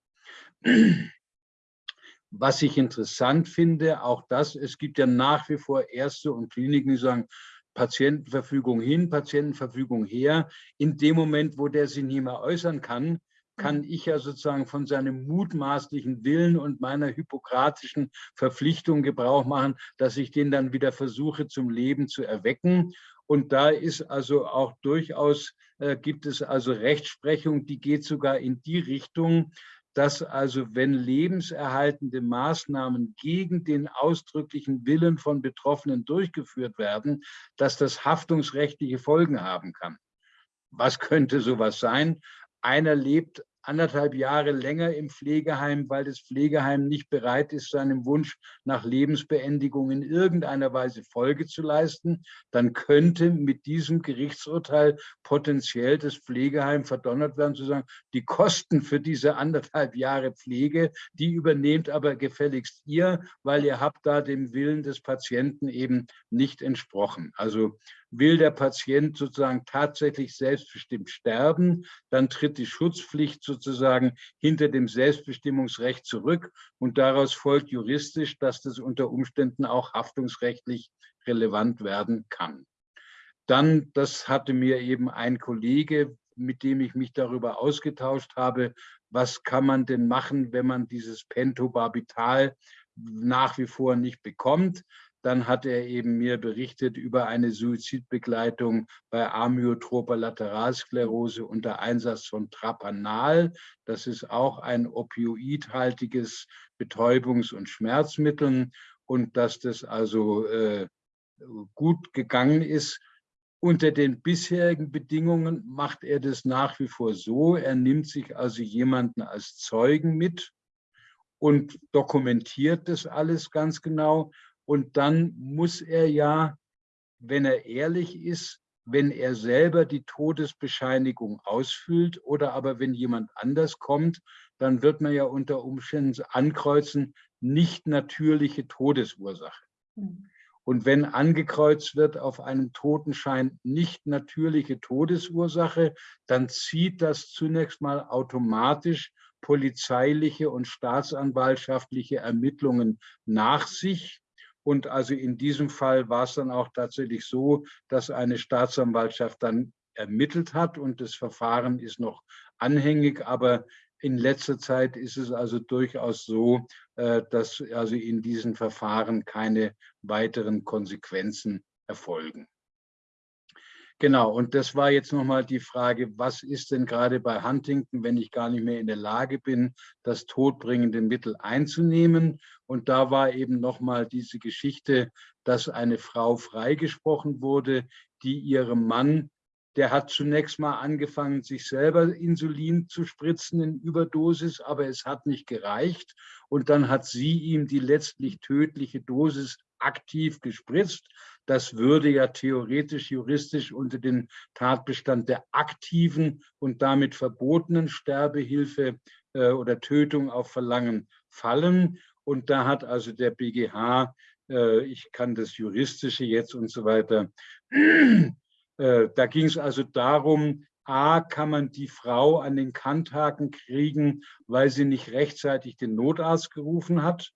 Was ich interessant finde, auch das, es gibt ja nach wie vor Ärzte und Kliniken, die sagen, Patientenverfügung hin, Patientenverfügung her. In dem Moment, wo der sich nicht mehr äußern kann, kann mhm. ich ja sozusagen von seinem mutmaßlichen Willen und meiner hippokratischen Verpflichtung Gebrauch machen, dass ich den dann wieder versuche zum Leben zu erwecken. Und da ist also auch durchaus, äh, gibt es also Rechtsprechung, die geht sogar in die Richtung, dass also wenn lebenserhaltende Maßnahmen gegen den ausdrücklichen Willen von Betroffenen durchgeführt werden, dass das haftungsrechtliche Folgen haben kann. Was könnte sowas sein? Einer lebt anderthalb Jahre länger im Pflegeheim, weil das Pflegeheim nicht bereit ist, seinem Wunsch nach Lebensbeendigung in irgendeiner Weise Folge zu leisten, dann könnte mit diesem Gerichtsurteil potenziell das Pflegeheim verdonnert werden, zu sagen, die Kosten für diese anderthalb Jahre Pflege, die übernehmt aber gefälligst ihr, weil ihr habt da dem Willen des Patienten eben nicht entsprochen. Also Will der Patient sozusagen tatsächlich selbstbestimmt sterben, dann tritt die Schutzpflicht sozusagen hinter dem Selbstbestimmungsrecht zurück und daraus folgt juristisch, dass das unter Umständen auch haftungsrechtlich relevant werden kann. Dann, das hatte mir eben ein Kollege, mit dem ich mich darüber ausgetauscht habe, was kann man denn machen, wenn man dieses Pentobarbital nach wie vor nicht bekommt. Dann hat er eben mir berichtet über eine Suizidbegleitung bei amyotroper Lateralsklerose unter Einsatz von Trapanal. Das ist auch ein opioidhaltiges Betäubungs- und Schmerzmittel und dass das also äh, gut gegangen ist. Unter den bisherigen Bedingungen macht er das nach wie vor so. Er nimmt sich also jemanden als Zeugen mit und dokumentiert das alles ganz genau und dann muss er ja, wenn er ehrlich ist, wenn er selber die Todesbescheinigung ausfüllt oder aber wenn jemand anders kommt, dann wird man ja unter Umständen ankreuzen, nicht natürliche Todesursache. Mhm. Und wenn angekreuzt wird auf einem Totenschein nicht natürliche Todesursache, dann zieht das zunächst mal automatisch polizeiliche und staatsanwaltschaftliche Ermittlungen nach sich. Und also in diesem Fall war es dann auch tatsächlich so, dass eine Staatsanwaltschaft dann ermittelt hat und das Verfahren ist noch anhängig. Aber in letzter Zeit ist es also durchaus so, äh, dass also in diesen Verfahren keine weiteren Konsequenzen erfolgen. Genau, und das war jetzt nochmal die Frage, was ist denn gerade bei Huntington, wenn ich gar nicht mehr in der Lage bin, das todbringende Mittel einzunehmen? Und da war eben nochmal diese Geschichte, dass eine Frau freigesprochen wurde, die ihrem Mann, der hat zunächst mal angefangen, sich selber Insulin zu spritzen in Überdosis, aber es hat nicht gereicht. Und dann hat sie ihm die letztlich tödliche Dosis aktiv gespritzt. Das würde ja theoretisch, juristisch unter den Tatbestand der aktiven und damit verbotenen Sterbehilfe äh, oder Tötung auf Verlangen fallen. Und da hat also der BGH, äh, ich kann das Juristische jetzt und so weiter, äh, da ging es also darum, A, kann man die Frau an den Kanthaken kriegen, weil sie nicht rechtzeitig den Notarzt gerufen hat.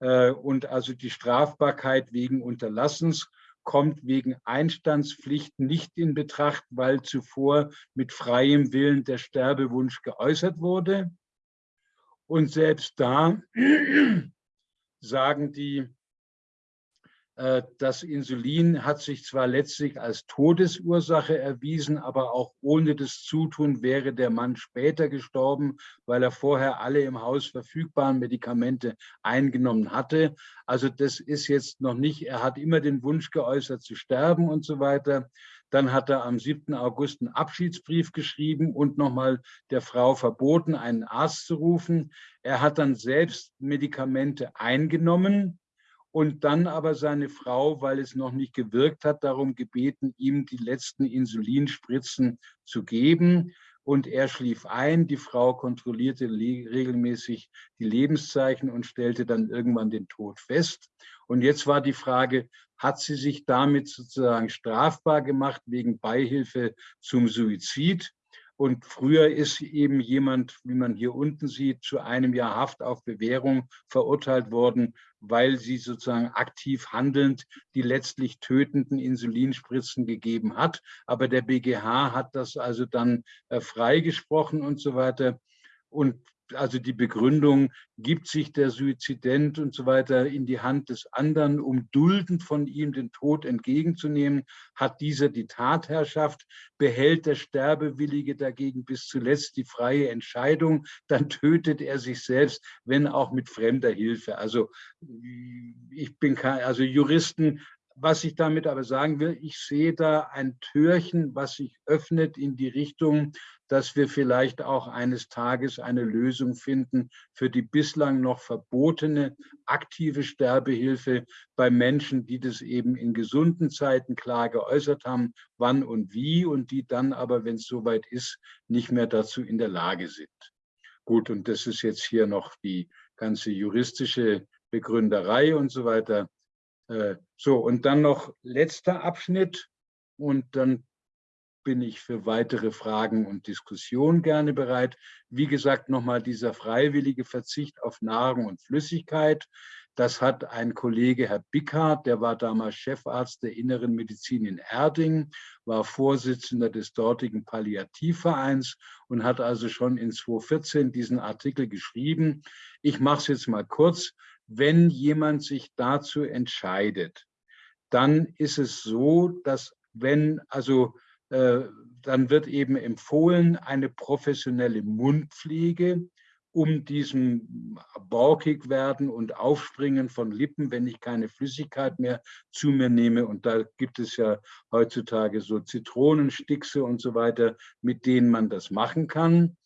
Äh, und also die Strafbarkeit wegen Unterlassens kommt wegen Einstandspflicht nicht in Betracht, weil zuvor mit freiem Willen der Sterbewunsch geäußert wurde. Und selbst da sagen die das Insulin hat sich zwar letztlich als Todesursache erwiesen, aber auch ohne das Zutun wäre der Mann später gestorben, weil er vorher alle im Haus verfügbaren Medikamente eingenommen hatte. Also das ist jetzt noch nicht, er hat immer den Wunsch geäußert zu sterben und so weiter. Dann hat er am 7. August einen Abschiedsbrief geschrieben und nochmal der Frau verboten, einen Arzt zu rufen. Er hat dann selbst Medikamente eingenommen und dann aber seine Frau, weil es noch nicht gewirkt hat, darum gebeten, ihm die letzten Insulinspritzen zu geben. Und er schlief ein, die Frau kontrollierte regelmäßig die Lebenszeichen und stellte dann irgendwann den Tod fest. Und jetzt war die Frage, hat sie sich damit sozusagen strafbar gemacht wegen Beihilfe zum Suizid? Und früher ist eben jemand, wie man hier unten sieht, zu einem Jahr Haft auf Bewährung verurteilt worden, weil sie sozusagen aktiv handelnd die letztlich tötenden Insulinspritzen gegeben hat. Aber der BGH hat das also dann äh, freigesprochen und so weiter. Und also die Begründung, gibt sich der Suizident und so weiter in die Hand des anderen, um duldend von ihm den Tod entgegenzunehmen, hat dieser die Tatherrschaft, behält der Sterbewillige dagegen bis zuletzt die freie Entscheidung, dann tötet er sich selbst, wenn auch mit fremder Hilfe. Also ich bin kein, also Juristen was ich damit aber sagen will, ich sehe da ein Türchen, was sich öffnet in die Richtung, dass wir vielleicht auch eines Tages eine Lösung finden für die bislang noch verbotene aktive Sterbehilfe bei Menschen, die das eben in gesunden Zeiten klar geäußert haben, wann und wie, und die dann aber, wenn es soweit ist, nicht mehr dazu in der Lage sind. Gut, und das ist jetzt hier noch die ganze juristische Begründerei und so weiter. Äh, so, und dann noch letzter Abschnitt und dann bin ich für weitere Fragen und Diskussionen gerne bereit. Wie gesagt, nochmal dieser freiwillige Verzicht auf Nahrung und Flüssigkeit. Das hat ein Kollege, Herr Bickhardt, der war damals Chefarzt der Inneren Medizin in Erding, war Vorsitzender des dortigen Palliativvereins und hat also schon in 2014 diesen Artikel geschrieben. Ich mache es jetzt mal kurz. Wenn jemand sich dazu entscheidet, dann ist es so, dass wenn also dann wird eben empfohlen eine professionelle Mundpflege, um diesem borkig werden und Aufspringen von Lippen, wenn ich keine Flüssigkeit mehr zu mir nehme. Und da gibt es ja heutzutage so Zitronenstickse und so weiter, mit denen man das machen kann.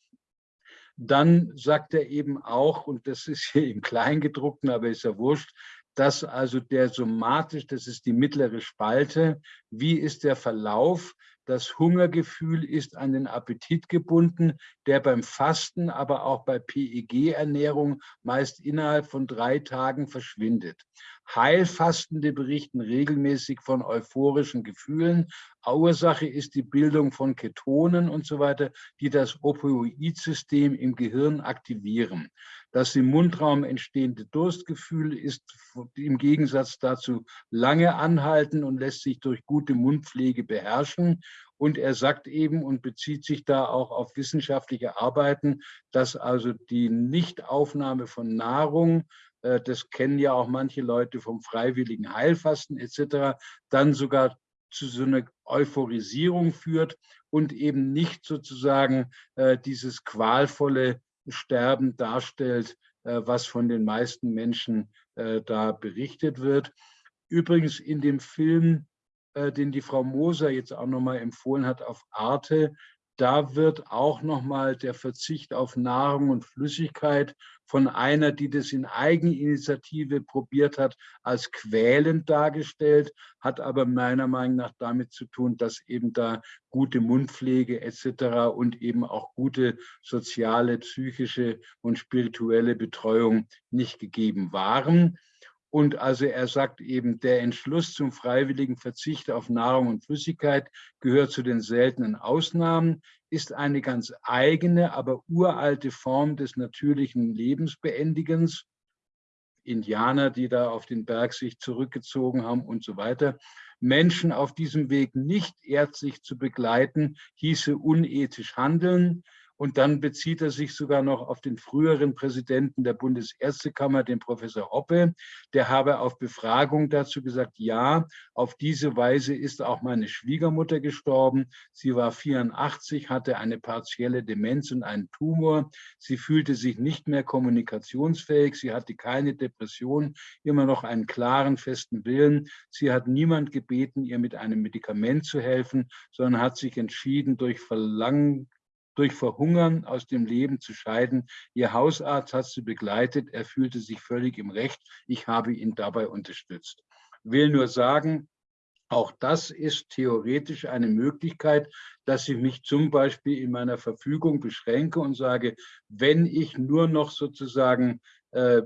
Dann sagt er eben auch, und das ist hier im Kleingedruckten, aber ist ja wurscht, dass also der somatisch, das ist die mittlere Spalte, wie ist der Verlauf? Das Hungergefühl ist an den Appetit gebunden, der beim Fasten, aber auch bei PEG-Ernährung meist innerhalb von drei Tagen verschwindet. Heilfastende berichten regelmäßig von euphorischen Gefühlen. Ursache ist die Bildung von Ketonen und so weiter, die das Opioidsystem im Gehirn aktivieren. Das im Mundraum entstehende Durstgefühl ist im Gegensatz dazu lange anhalten und lässt sich durch gute Mundpflege beherrschen. Und er sagt eben und bezieht sich da auch auf wissenschaftliche Arbeiten, dass also die Nichtaufnahme von Nahrung, äh, das kennen ja auch manche Leute vom freiwilligen Heilfasten etc., dann sogar zu so einer Euphorisierung führt und eben nicht sozusagen äh, dieses qualvolle Sterben darstellt, äh, was von den meisten Menschen äh, da berichtet wird. Übrigens in dem Film, äh, den die Frau Moser jetzt auch nochmal empfohlen hat auf Arte, da wird auch nochmal der Verzicht auf Nahrung und Flüssigkeit von einer, die das in Eigeninitiative probiert hat, als quälend dargestellt, hat aber meiner Meinung nach damit zu tun, dass eben da gute Mundpflege etc. und eben auch gute soziale, psychische und spirituelle Betreuung nicht gegeben waren. Und also er sagt eben, der Entschluss zum freiwilligen Verzicht auf Nahrung und Flüssigkeit gehört zu den seltenen Ausnahmen, ist eine ganz eigene, aber uralte Form des natürlichen Lebensbeendigens. Indianer, die da auf den Berg sich zurückgezogen haben und so weiter. Menschen auf diesem Weg nicht ärztlich zu begleiten, hieße unethisch handeln. Und dann bezieht er sich sogar noch auf den früheren Präsidenten der Bundesärztekammer, den Professor Hoppe. Der habe auf Befragung dazu gesagt, ja, auf diese Weise ist auch meine Schwiegermutter gestorben. Sie war 84, hatte eine partielle Demenz und einen Tumor. Sie fühlte sich nicht mehr kommunikationsfähig. Sie hatte keine Depression, immer noch einen klaren, festen Willen. Sie hat niemand gebeten, ihr mit einem Medikament zu helfen, sondern hat sich entschieden, durch Verlangen durch Verhungern aus dem Leben zu scheiden. Ihr Hausarzt hat sie begleitet. Er fühlte sich völlig im Recht. Ich habe ihn dabei unterstützt. Will nur sagen, auch das ist theoretisch eine Möglichkeit, dass ich mich zum Beispiel in meiner Verfügung beschränke und sage, wenn ich nur noch sozusagen äh,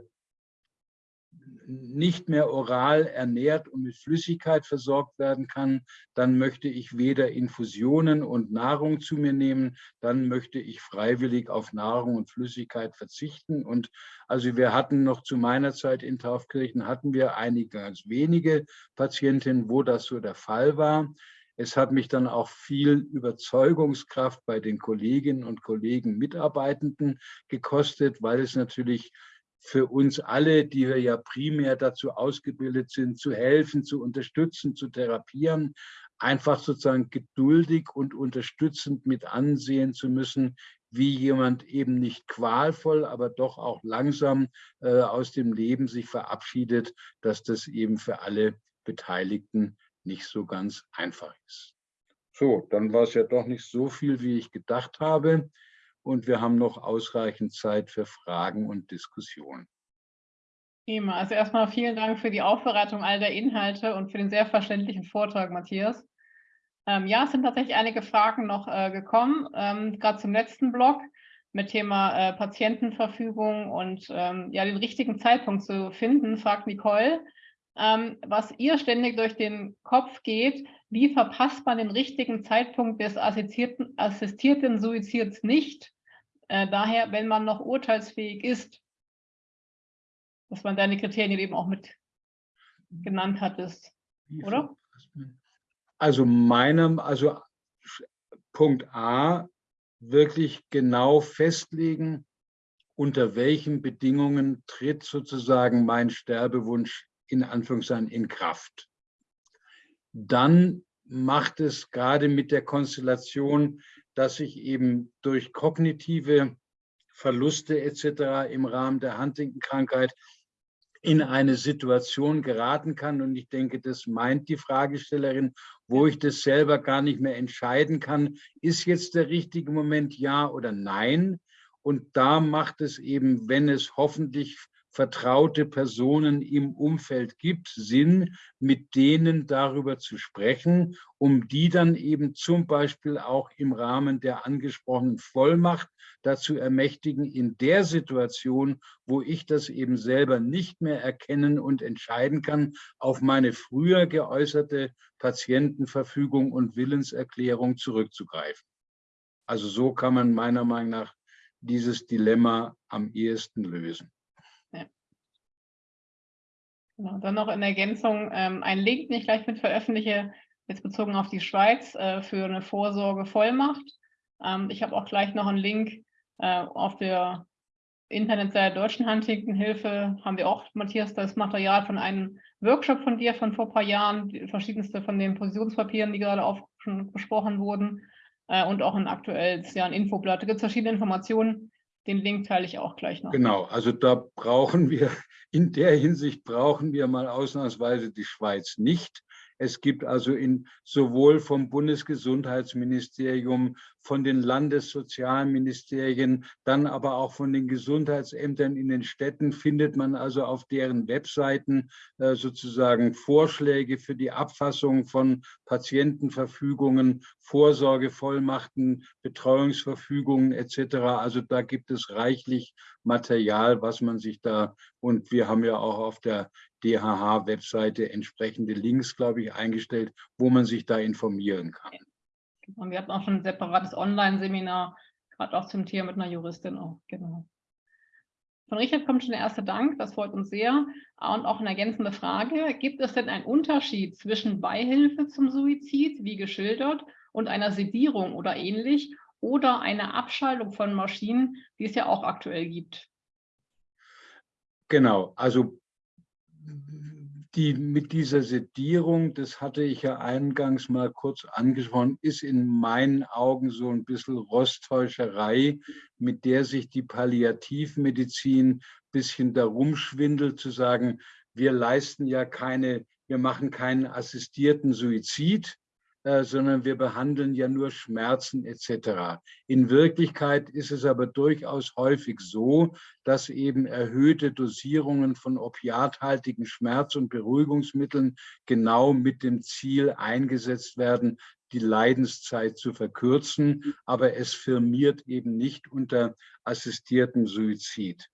nicht mehr oral ernährt und mit Flüssigkeit versorgt werden kann, dann möchte ich weder Infusionen und Nahrung zu mir nehmen, dann möchte ich freiwillig auf Nahrung und Flüssigkeit verzichten. Und also wir hatten noch zu meiner Zeit in Taufkirchen, hatten wir einige ganz wenige Patientinnen, wo das so der Fall war. Es hat mich dann auch viel Überzeugungskraft bei den Kolleginnen und Kollegen, Mitarbeitenden gekostet, weil es natürlich für uns alle, die wir ja primär dazu ausgebildet sind, zu helfen, zu unterstützen, zu therapieren, einfach sozusagen geduldig und unterstützend mit ansehen zu müssen, wie jemand eben nicht qualvoll, aber doch auch langsam äh, aus dem Leben sich verabschiedet, dass das eben für alle Beteiligten nicht so ganz einfach ist. So, dann war es ja doch nicht so viel, wie ich gedacht habe und wir haben noch ausreichend Zeit für Fragen und Diskussionen. Prima. Also erstmal vielen Dank für die Aufbereitung all der Inhalte und für den sehr verständlichen Vortrag, Matthias. Ähm, ja, es sind tatsächlich einige Fragen noch äh, gekommen, ähm, gerade zum letzten Block mit Thema äh, Patientenverfügung und ähm, ja, den richtigen Zeitpunkt zu finden, fragt Nicole. Ähm, was ihr ständig durch den Kopf geht, wie verpasst man den richtigen Zeitpunkt des assistierten, assistierten Suizids nicht? Äh, daher, wenn man noch urteilsfähig ist, dass man deine Kriterien eben auch mit genannt hattest, oder? Also meinem, also Punkt A, wirklich genau festlegen, unter welchen Bedingungen tritt sozusagen mein Sterbewunsch in Anführungszeichen in Kraft dann macht es gerade mit der Konstellation, dass ich eben durch kognitive Verluste etc. im Rahmen der Huntington-Krankheit in eine Situation geraten kann. Und ich denke, das meint die Fragestellerin, wo ich das selber gar nicht mehr entscheiden kann, ist jetzt der richtige Moment ja oder nein. Und da macht es eben, wenn es hoffentlich vertraute Personen im Umfeld gibt, Sinn, mit denen darüber zu sprechen, um die dann eben zum Beispiel auch im Rahmen der angesprochenen Vollmacht dazu ermächtigen, in der Situation, wo ich das eben selber nicht mehr erkennen und entscheiden kann, auf meine früher geäußerte Patientenverfügung und Willenserklärung zurückzugreifen. Also so kann man meiner Meinung nach dieses Dilemma am ehesten lösen. Genau, dann noch in Ergänzung ähm, ein Link, den ich gleich mit veröffentliche, jetzt bezogen auf die Schweiz, äh, für eine Vorsorgevollmacht. Ähm, ich habe auch gleich noch einen Link äh, auf der Internetseite der Deutschen Huntington-Hilfe, haben wir auch, Matthias, das Material von einem Workshop von dir von vor ein paar Jahren, die verschiedenste von den Positionspapieren, die gerade auch schon besprochen wurden, äh, und auch ein aktuelles, ja, ein Infoblatt. Da gibt es verschiedene Informationen. Den Link teile ich auch gleich noch. Genau, also da brauchen wir in der Hinsicht brauchen wir mal ausnahmsweise die Schweiz nicht. Es gibt also in, sowohl vom Bundesgesundheitsministerium, von den Landessozialministerien, dann aber auch von den Gesundheitsämtern in den Städten findet man also auf deren Webseiten äh, sozusagen Vorschläge für die Abfassung von Patientenverfügungen, Vorsorgevollmachten, Betreuungsverfügungen etc. Also da gibt es reichlich Material, was man sich da, und wir haben ja auch auf der DHH-Webseite entsprechende Links, glaube ich, eingestellt, wo man sich da informieren kann. Und wir hatten auch schon ein separates Online-Seminar, gerade auch zum Thema mit einer Juristin auch, genau. Von Richard kommt schon der erste Dank, das freut uns sehr. Und auch eine ergänzende Frage, gibt es denn einen Unterschied zwischen Beihilfe zum Suizid, wie geschildert, und einer Sedierung oder ähnlich, oder einer Abschaltung von Maschinen, die es ja auch aktuell gibt? Genau, also die mit dieser Sedierung, das hatte ich ja eingangs mal kurz angesprochen, ist in meinen Augen so ein bisschen Rosttäuscherei, mit der sich die Palliativmedizin ein bisschen darum schwindelt, zu sagen, wir leisten ja keine, wir machen keinen assistierten Suizid, äh, sondern wir behandeln ja nur Schmerzen etc. In Wirklichkeit ist es aber durchaus häufig so, dass eben erhöhte Dosierungen von opiathaltigen Schmerz- und Beruhigungsmitteln genau mit dem Ziel eingesetzt werden, die Leidenszeit zu verkürzen, aber es firmiert eben nicht unter assistierten Suizid.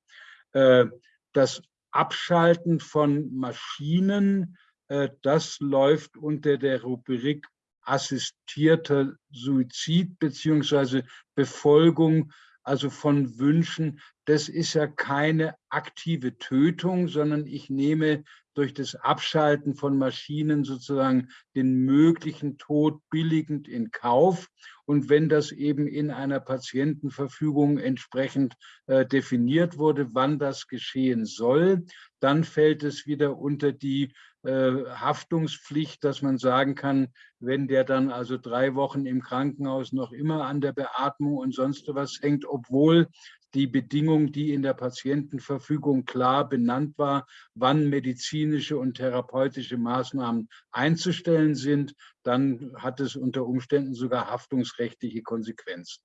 Äh, das Abschalten von Maschinen, äh, das läuft unter der Rubrik assistierter Suizid beziehungsweise Befolgung, also von Wünschen, das ist ja keine aktive Tötung, sondern ich nehme durch das Abschalten von Maschinen sozusagen den möglichen Tod billigend in Kauf. Und wenn das eben in einer Patientenverfügung entsprechend äh, definiert wurde, wann das geschehen soll, dann fällt es wieder unter die Haftungspflicht, dass man sagen kann, wenn der dann also drei Wochen im Krankenhaus noch immer an der Beatmung und sonst was hängt, obwohl die Bedingung, die in der Patientenverfügung klar benannt war, wann medizinische und therapeutische Maßnahmen einzustellen sind, dann hat es unter Umständen sogar haftungsrechtliche Konsequenzen.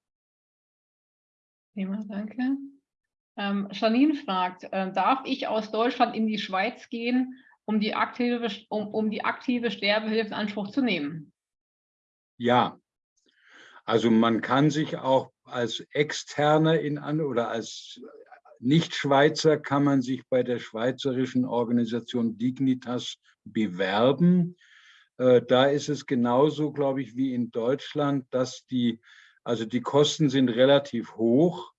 Prima, danke. Ähm, Janine fragt, äh, darf ich aus Deutschland in die Schweiz gehen um die aktive, um, um die aktive Sterbehilfe in Anspruch zu nehmen? Ja, also man kann sich auch als Externer in an oder als Nicht-Schweizer kann man sich bei der schweizerischen Organisation Dignitas bewerben. Äh, da ist es genauso, glaube ich, wie in Deutschland, dass die, also die Kosten sind relativ hoch.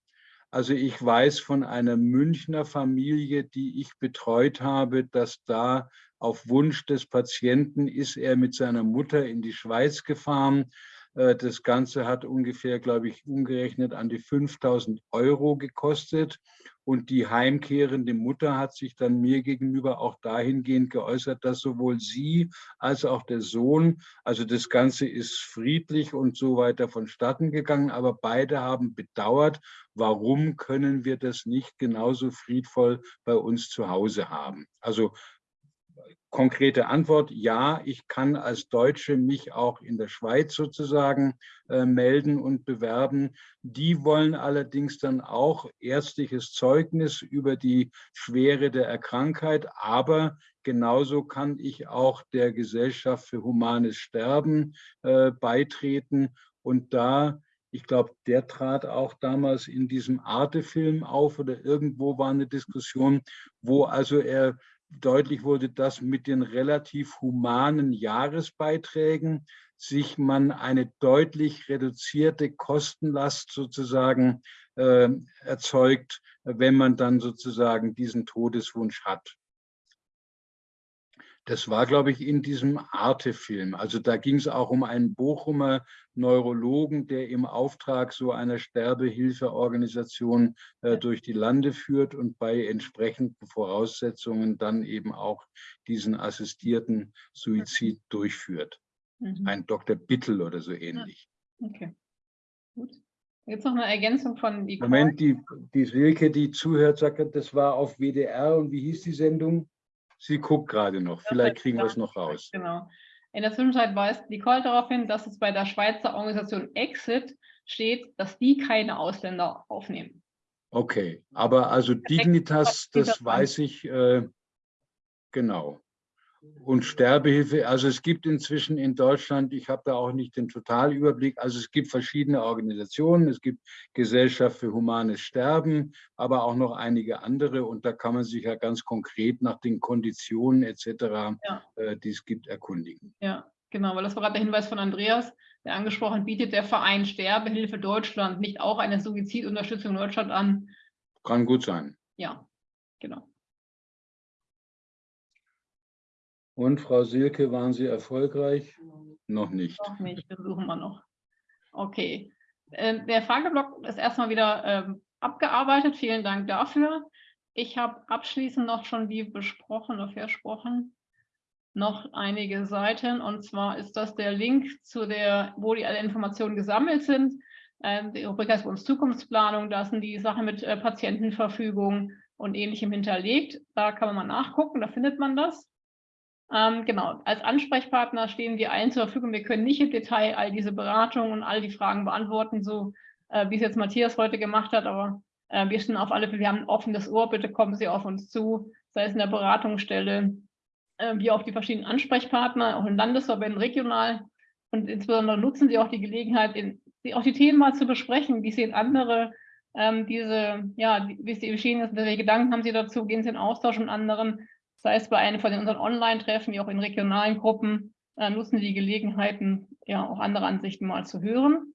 Also ich weiß von einer Münchner Familie, die ich betreut habe, dass da auf Wunsch des Patienten ist er mit seiner Mutter in die Schweiz gefahren äh, das Ganze hat ungefähr, glaube ich, umgerechnet an die 5000 Euro gekostet. Und die heimkehrende Mutter hat sich dann mir gegenüber auch dahingehend geäußert, dass sowohl sie als auch der Sohn, also das Ganze ist friedlich und so weiter vonstatten gegangen, aber beide haben bedauert, warum können wir das nicht genauso friedvoll bei uns zu Hause haben. Also konkrete Antwort, ja, ich kann als Deutsche mich auch in der Schweiz sozusagen äh, melden und bewerben. Die wollen allerdings dann auch ärztliches Zeugnis über die Schwere der Krankheit, aber genauso kann ich auch der Gesellschaft für humanes Sterben äh, beitreten. Und da ich glaube, der trat auch damals in diesem Arte-Film auf oder irgendwo war eine Diskussion, wo also er deutlich wurde, dass mit den relativ humanen Jahresbeiträgen sich man eine deutlich reduzierte Kostenlast sozusagen äh, erzeugt, wenn man dann sozusagen diesen Todeswunsch hat. Das war, glaube ich, in diesem Arte-Film. Also da ging es auch um einen Bochumer Neurologen, der im Auftrag so einer Sterbehilfeorganisation äh, durch die Lande führt und bei entsprechenden Voraussetzungen dann eben auch diesen assistierten Suizid durchführt. Mhm. Ein Dr. Bittel oder so ähnlich. Okay, gut. Jetzt noch eine Ergänzung von Nicole. Moment, die, die Silke, die zuhört, sagt, das war auf WDR und wie hieß die Sendung? Sie guckt gerade noch. Vielleicht kriegen wir es noch raus. Genau. In der Zwischenzeit weist Nicole darauf hin, dass es bei der Schweizer Organisation Exit steht, dass die keine Ausländer aufnehmen. Okay, aber also Dignitas, das weiß ich äh, genau und Sterbehilfe. Also es gibt inzwischen in Deutschland, ich habe da auch nicht den Totalüberblick, also es gibt verschiedene Organisationen, es gibt Gesellschaft für humanes Sterben, aber auch noch einige andere und da kann man sich ja ganz konkret nach den Konditionen etc., ja. äh, die es gibt, erkundigen. Ja, genau, weil das war gerade der Hinweis von Andreas, der angesprochen, bietet der Verein Sterbehilfe Deutschland nicht auch eine Suizidunterstützung in Deutschland an? Kann gut sein. Ja, genau. Und Frau Silke, waren Sie erfolgreich? Noch nicht. Noch nicht, versuchen wir noch. Okay. Ähm, der Frageblock ist erstmal wieder ähm, abgearbeitet. Vielen Dank dafür. Ich habe abschließend noch schon, wie besprochen oder versprochen, noch einige Seiten. Und zwar ist das der Link zu der, wo die alle Informationen gesammelt sind. Ähm, die Rubrik heißt bei uns Zukunftsplanung. Da sind die Sachen mit äh, Patientenverfügung und ähnlichem hinterlegt. Da kann man mal nachgucken, da findet man das. Ähm, genau, als Ansprechpartner stehen wir allen zur Verfügung. Wir können nicht im Detail all diese Beratungen und all die Fragen beantworten, so äh, wie es jetzt Matthias heute gemacht hat, aber äh, wir stehen auf alle Fälle, wir haben ein offenes Ohr, bitte kommen Sie auf uns zu, sei es in der Beratungsstelle, äh, wie auch die verschiedenen Ansprechpartner, auch in Landesverbänden, regional. Und insbesondere nutzen Sie auch die Gelegenheit, in, auch die Themen mal zu besprechen, wie sehen andere ähm, diese, ja, wie sie geschehen ist, welche Gedanken haben Sie dazu, gehen Sie in Austausch mit anderen, sei es bei einem von unseren Online-Treffen, wie auch in regionalen Gruppen, äh, nutzen die Gelegenheiten, ja auch andere Ansichten mal zu hören.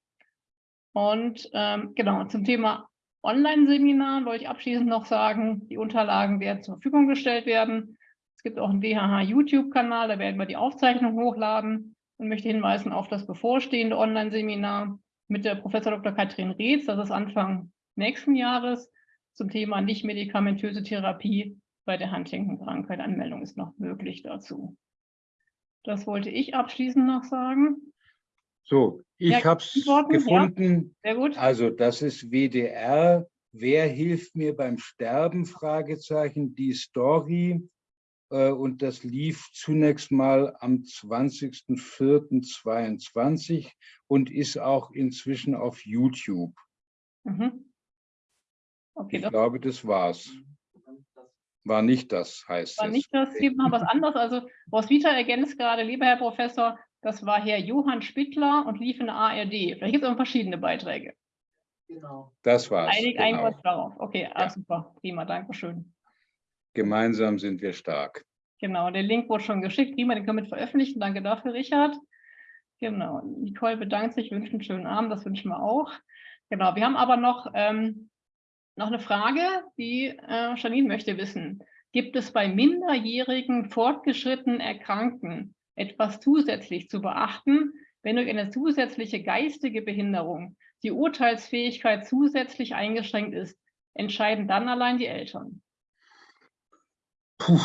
Und ähm, genau, zum Thema Online-Seminar wollte ich abschließend noch sagen, die Unterlagen werden zur Verfügung gestellt werden. Es gibt auch einen WHH-YouTube-Kanal, da werden wir die Aufzeichnung hochladen und möchte hinweisen auf das bevorstehende Online-Seminar mit der Professor Dr. Katrin Reetz, das ist Anfang nächsten Jahres, zum Thema nicht-medikamentöse Therapie bei der Huntington-Krankheit. Anmeldung ist noch möglich dazu. Das wollte ich abschließend noch sagen. So, ich habe es gefunden. Ja, sehr gut. Also das ist WDR. Wer hilft mir beim Sterben? Fragezeichen. Die Story. Äh, und das lief zunächst mal am 20.04.22 und ist auch inzwischen auf YouTube. Mhm. Okay, ich glaube, das war's. War nicht das, heißt War es. nicht das, gibt noch was anderes. Also Roswitha ergänzt gerade, lieber Herr Professor, das war Herr Johann Spittler und lief in der ARD. Vielleicht gibt es auch verschiedene Beiträge. Genau. Das war's. Einig, genau. Einig darauf. Okay, ah, ja. ah, super, prima, danke schön. Gemeinsam sind wir stark. Genau, der Link wurde schon geschickt. Prima, den können wir mit veröffentlichen. Danke dafür, Richard. Genau, Nicole bedankt sich, wünscht einen schönen Abend, das wünschen wir auch. Genau, wir haben aber noch ähm, noch eine Frage, die äh, Janine möchte wissen. Gibt es bei minderjährigen fortgeschrittenen Erkrankten etwas zusätzlich zu beachten, wenn durch eine zusätzliche geistige Behinderung die Urteilsfähigkeit zusätzlich eingeschränkt ist? Entscheiden dann allein die Eltern? Puh.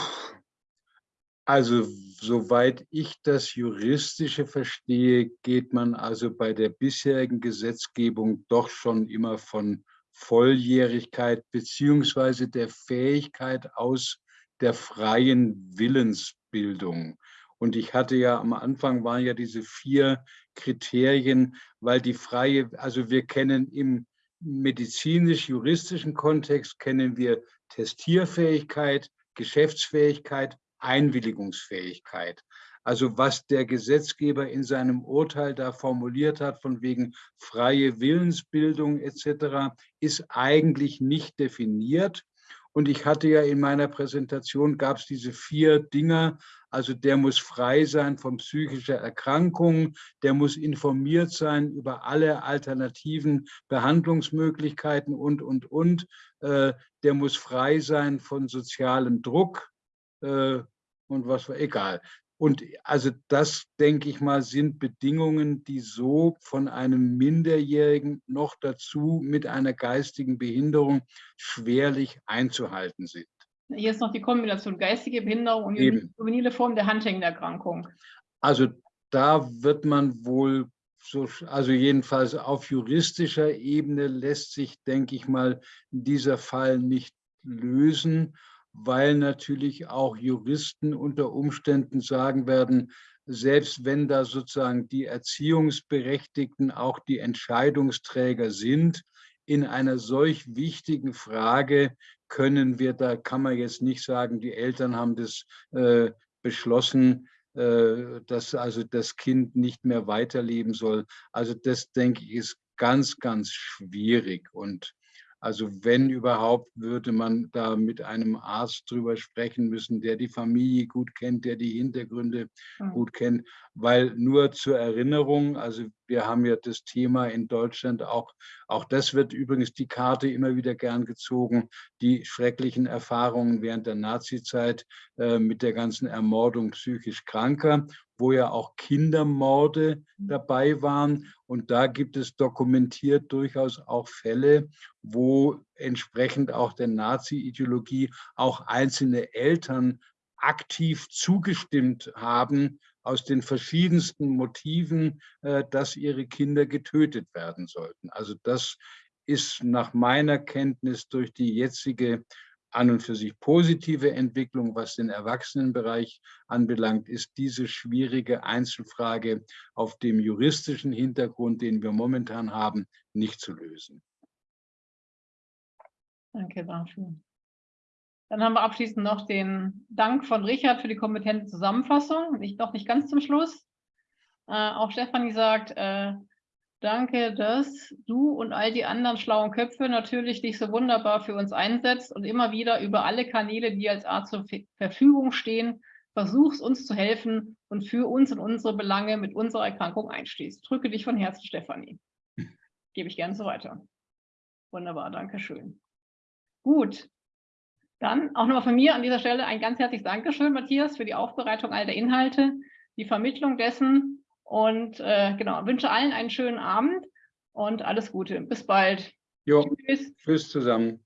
Also soweit ich das Juristische verstehe, geht man also bei der bisherigen Gesetzgebung doch schon immer von Volljährigkeit beziehungsweise der Fähigkeit aus, der freien Willensbildung. Und ich hatte ja am Anfang waren ja diese vier Kriterien, weil die freie, also wir kennen im medizinisch-juristischen Kontext kennen wir Testierfähigkeit, Geschäftsfähigkeit, Einwilligungsfähigkeit. Also was der Gesetzgeber in seinem Urteil da formuliert hat, von wegen freie Willensbildung etc., ist eigentlich nicht definiert. Und ich hatte ja in meiner Präsentation, gab es diese vier Dinge, also der muss frei sein von psychischer Erkrankung, der muss informiert sein über alle alternativen Behandlungsmöglichkeiten und, und, und. Äh, der muss frei sein von sozialem Druck äh, und was war, egal. Und also das, denke ich mal, sind Bedingungen, die so von einem Minderjährigen noch dazu mit einer geistigen Behinderung schwerlich einzuhalten sind. Hier ist noch die Kombination geistige Behinderung und Eben. juvenile Form der Huntington-Erkrankung. Also da wird man wohl, so, also jedenfalls auf juristischer Ebene lässt sich, denke ich mal, dieser Fall nicht lösen weil natürlich auch Juristen unter Umständen sagen werden, selbst wenn da sozusagen die Erziehungsberechtigten auch die Entscheidungsträger sind, in einer solch wichtigen Frage können wir, da kann man jetzt nicht sagen, die Eltern haben das äh, beschlossen, äh, dass also das Kind nicht mehr weiterleben soll. Also das, denke ich, ist ganz, ganz schwierig. Und also wenn überhaupt, würde man da mit einem Arzt drüber sprechen müssen, der die Familie gut kennt, der die Hintergründe mhm. gut kennt. Weil nur zur Erinnerung, also wir haben ja das Thema in Deutschland auch, auch das wird übrigens die Karte immer wieder gern gezogen, die schrecklichen Erfahrungen während der Nazizeit äh, mit der ganzen Ermordung psychisch Kranker wo ja auch Kindermorde mhm. dabei waren. Und da gibt es dokumentiert durchaus auch Fälle, wo entsprechend auch der Nazi-Ideologie auch einzelne Eltern aktiv zugestimmt haben, aus den verschiedensten Motiven, äh, dass ihre Kinder getötet werden sollten. Also das ist nach meiner Kenntnis durch die jetzige an und für sich positive Entwicklung, was den Erwachsenenbereich anbelangt, ist diese schwierige Einzelfrage auf dem juristischen Hintergrund, den wir momentan haben, nicht zu lösen. Danke dafür. Dann haben wir abschließend noch den Dank von Richard für die kompetente Zusammenfassung. Nicht, noch nicht ganz zum Schluss. Äh, auch Stefanie sagt, äh, Danke, dass du und all die anderen schlauen Köpfe natürlich dich so wunderbar für uns einsetzt und immer wieder über alle Kanäle, die als Art zur Verfügung stehen, versuchst uns zu helfen und für uns und unsere Belange mit unserer Erkrankung einstehst. Drücke dich von Herzen, Stefanie. Gebe ich gerne so weiter. Wunderbar, danke schön. Gut, dann auch nochmal von mir an dieser Stelle ein ganz herzliches Dankeschön, Matthias, für die Aufbereitung all der Inhalte, die Vermittlung dessen, und äh, genau, wünsche allen einen schönen Abend und alles Gute. Bis bald. Jo, tschüss. Tschüss zusammen.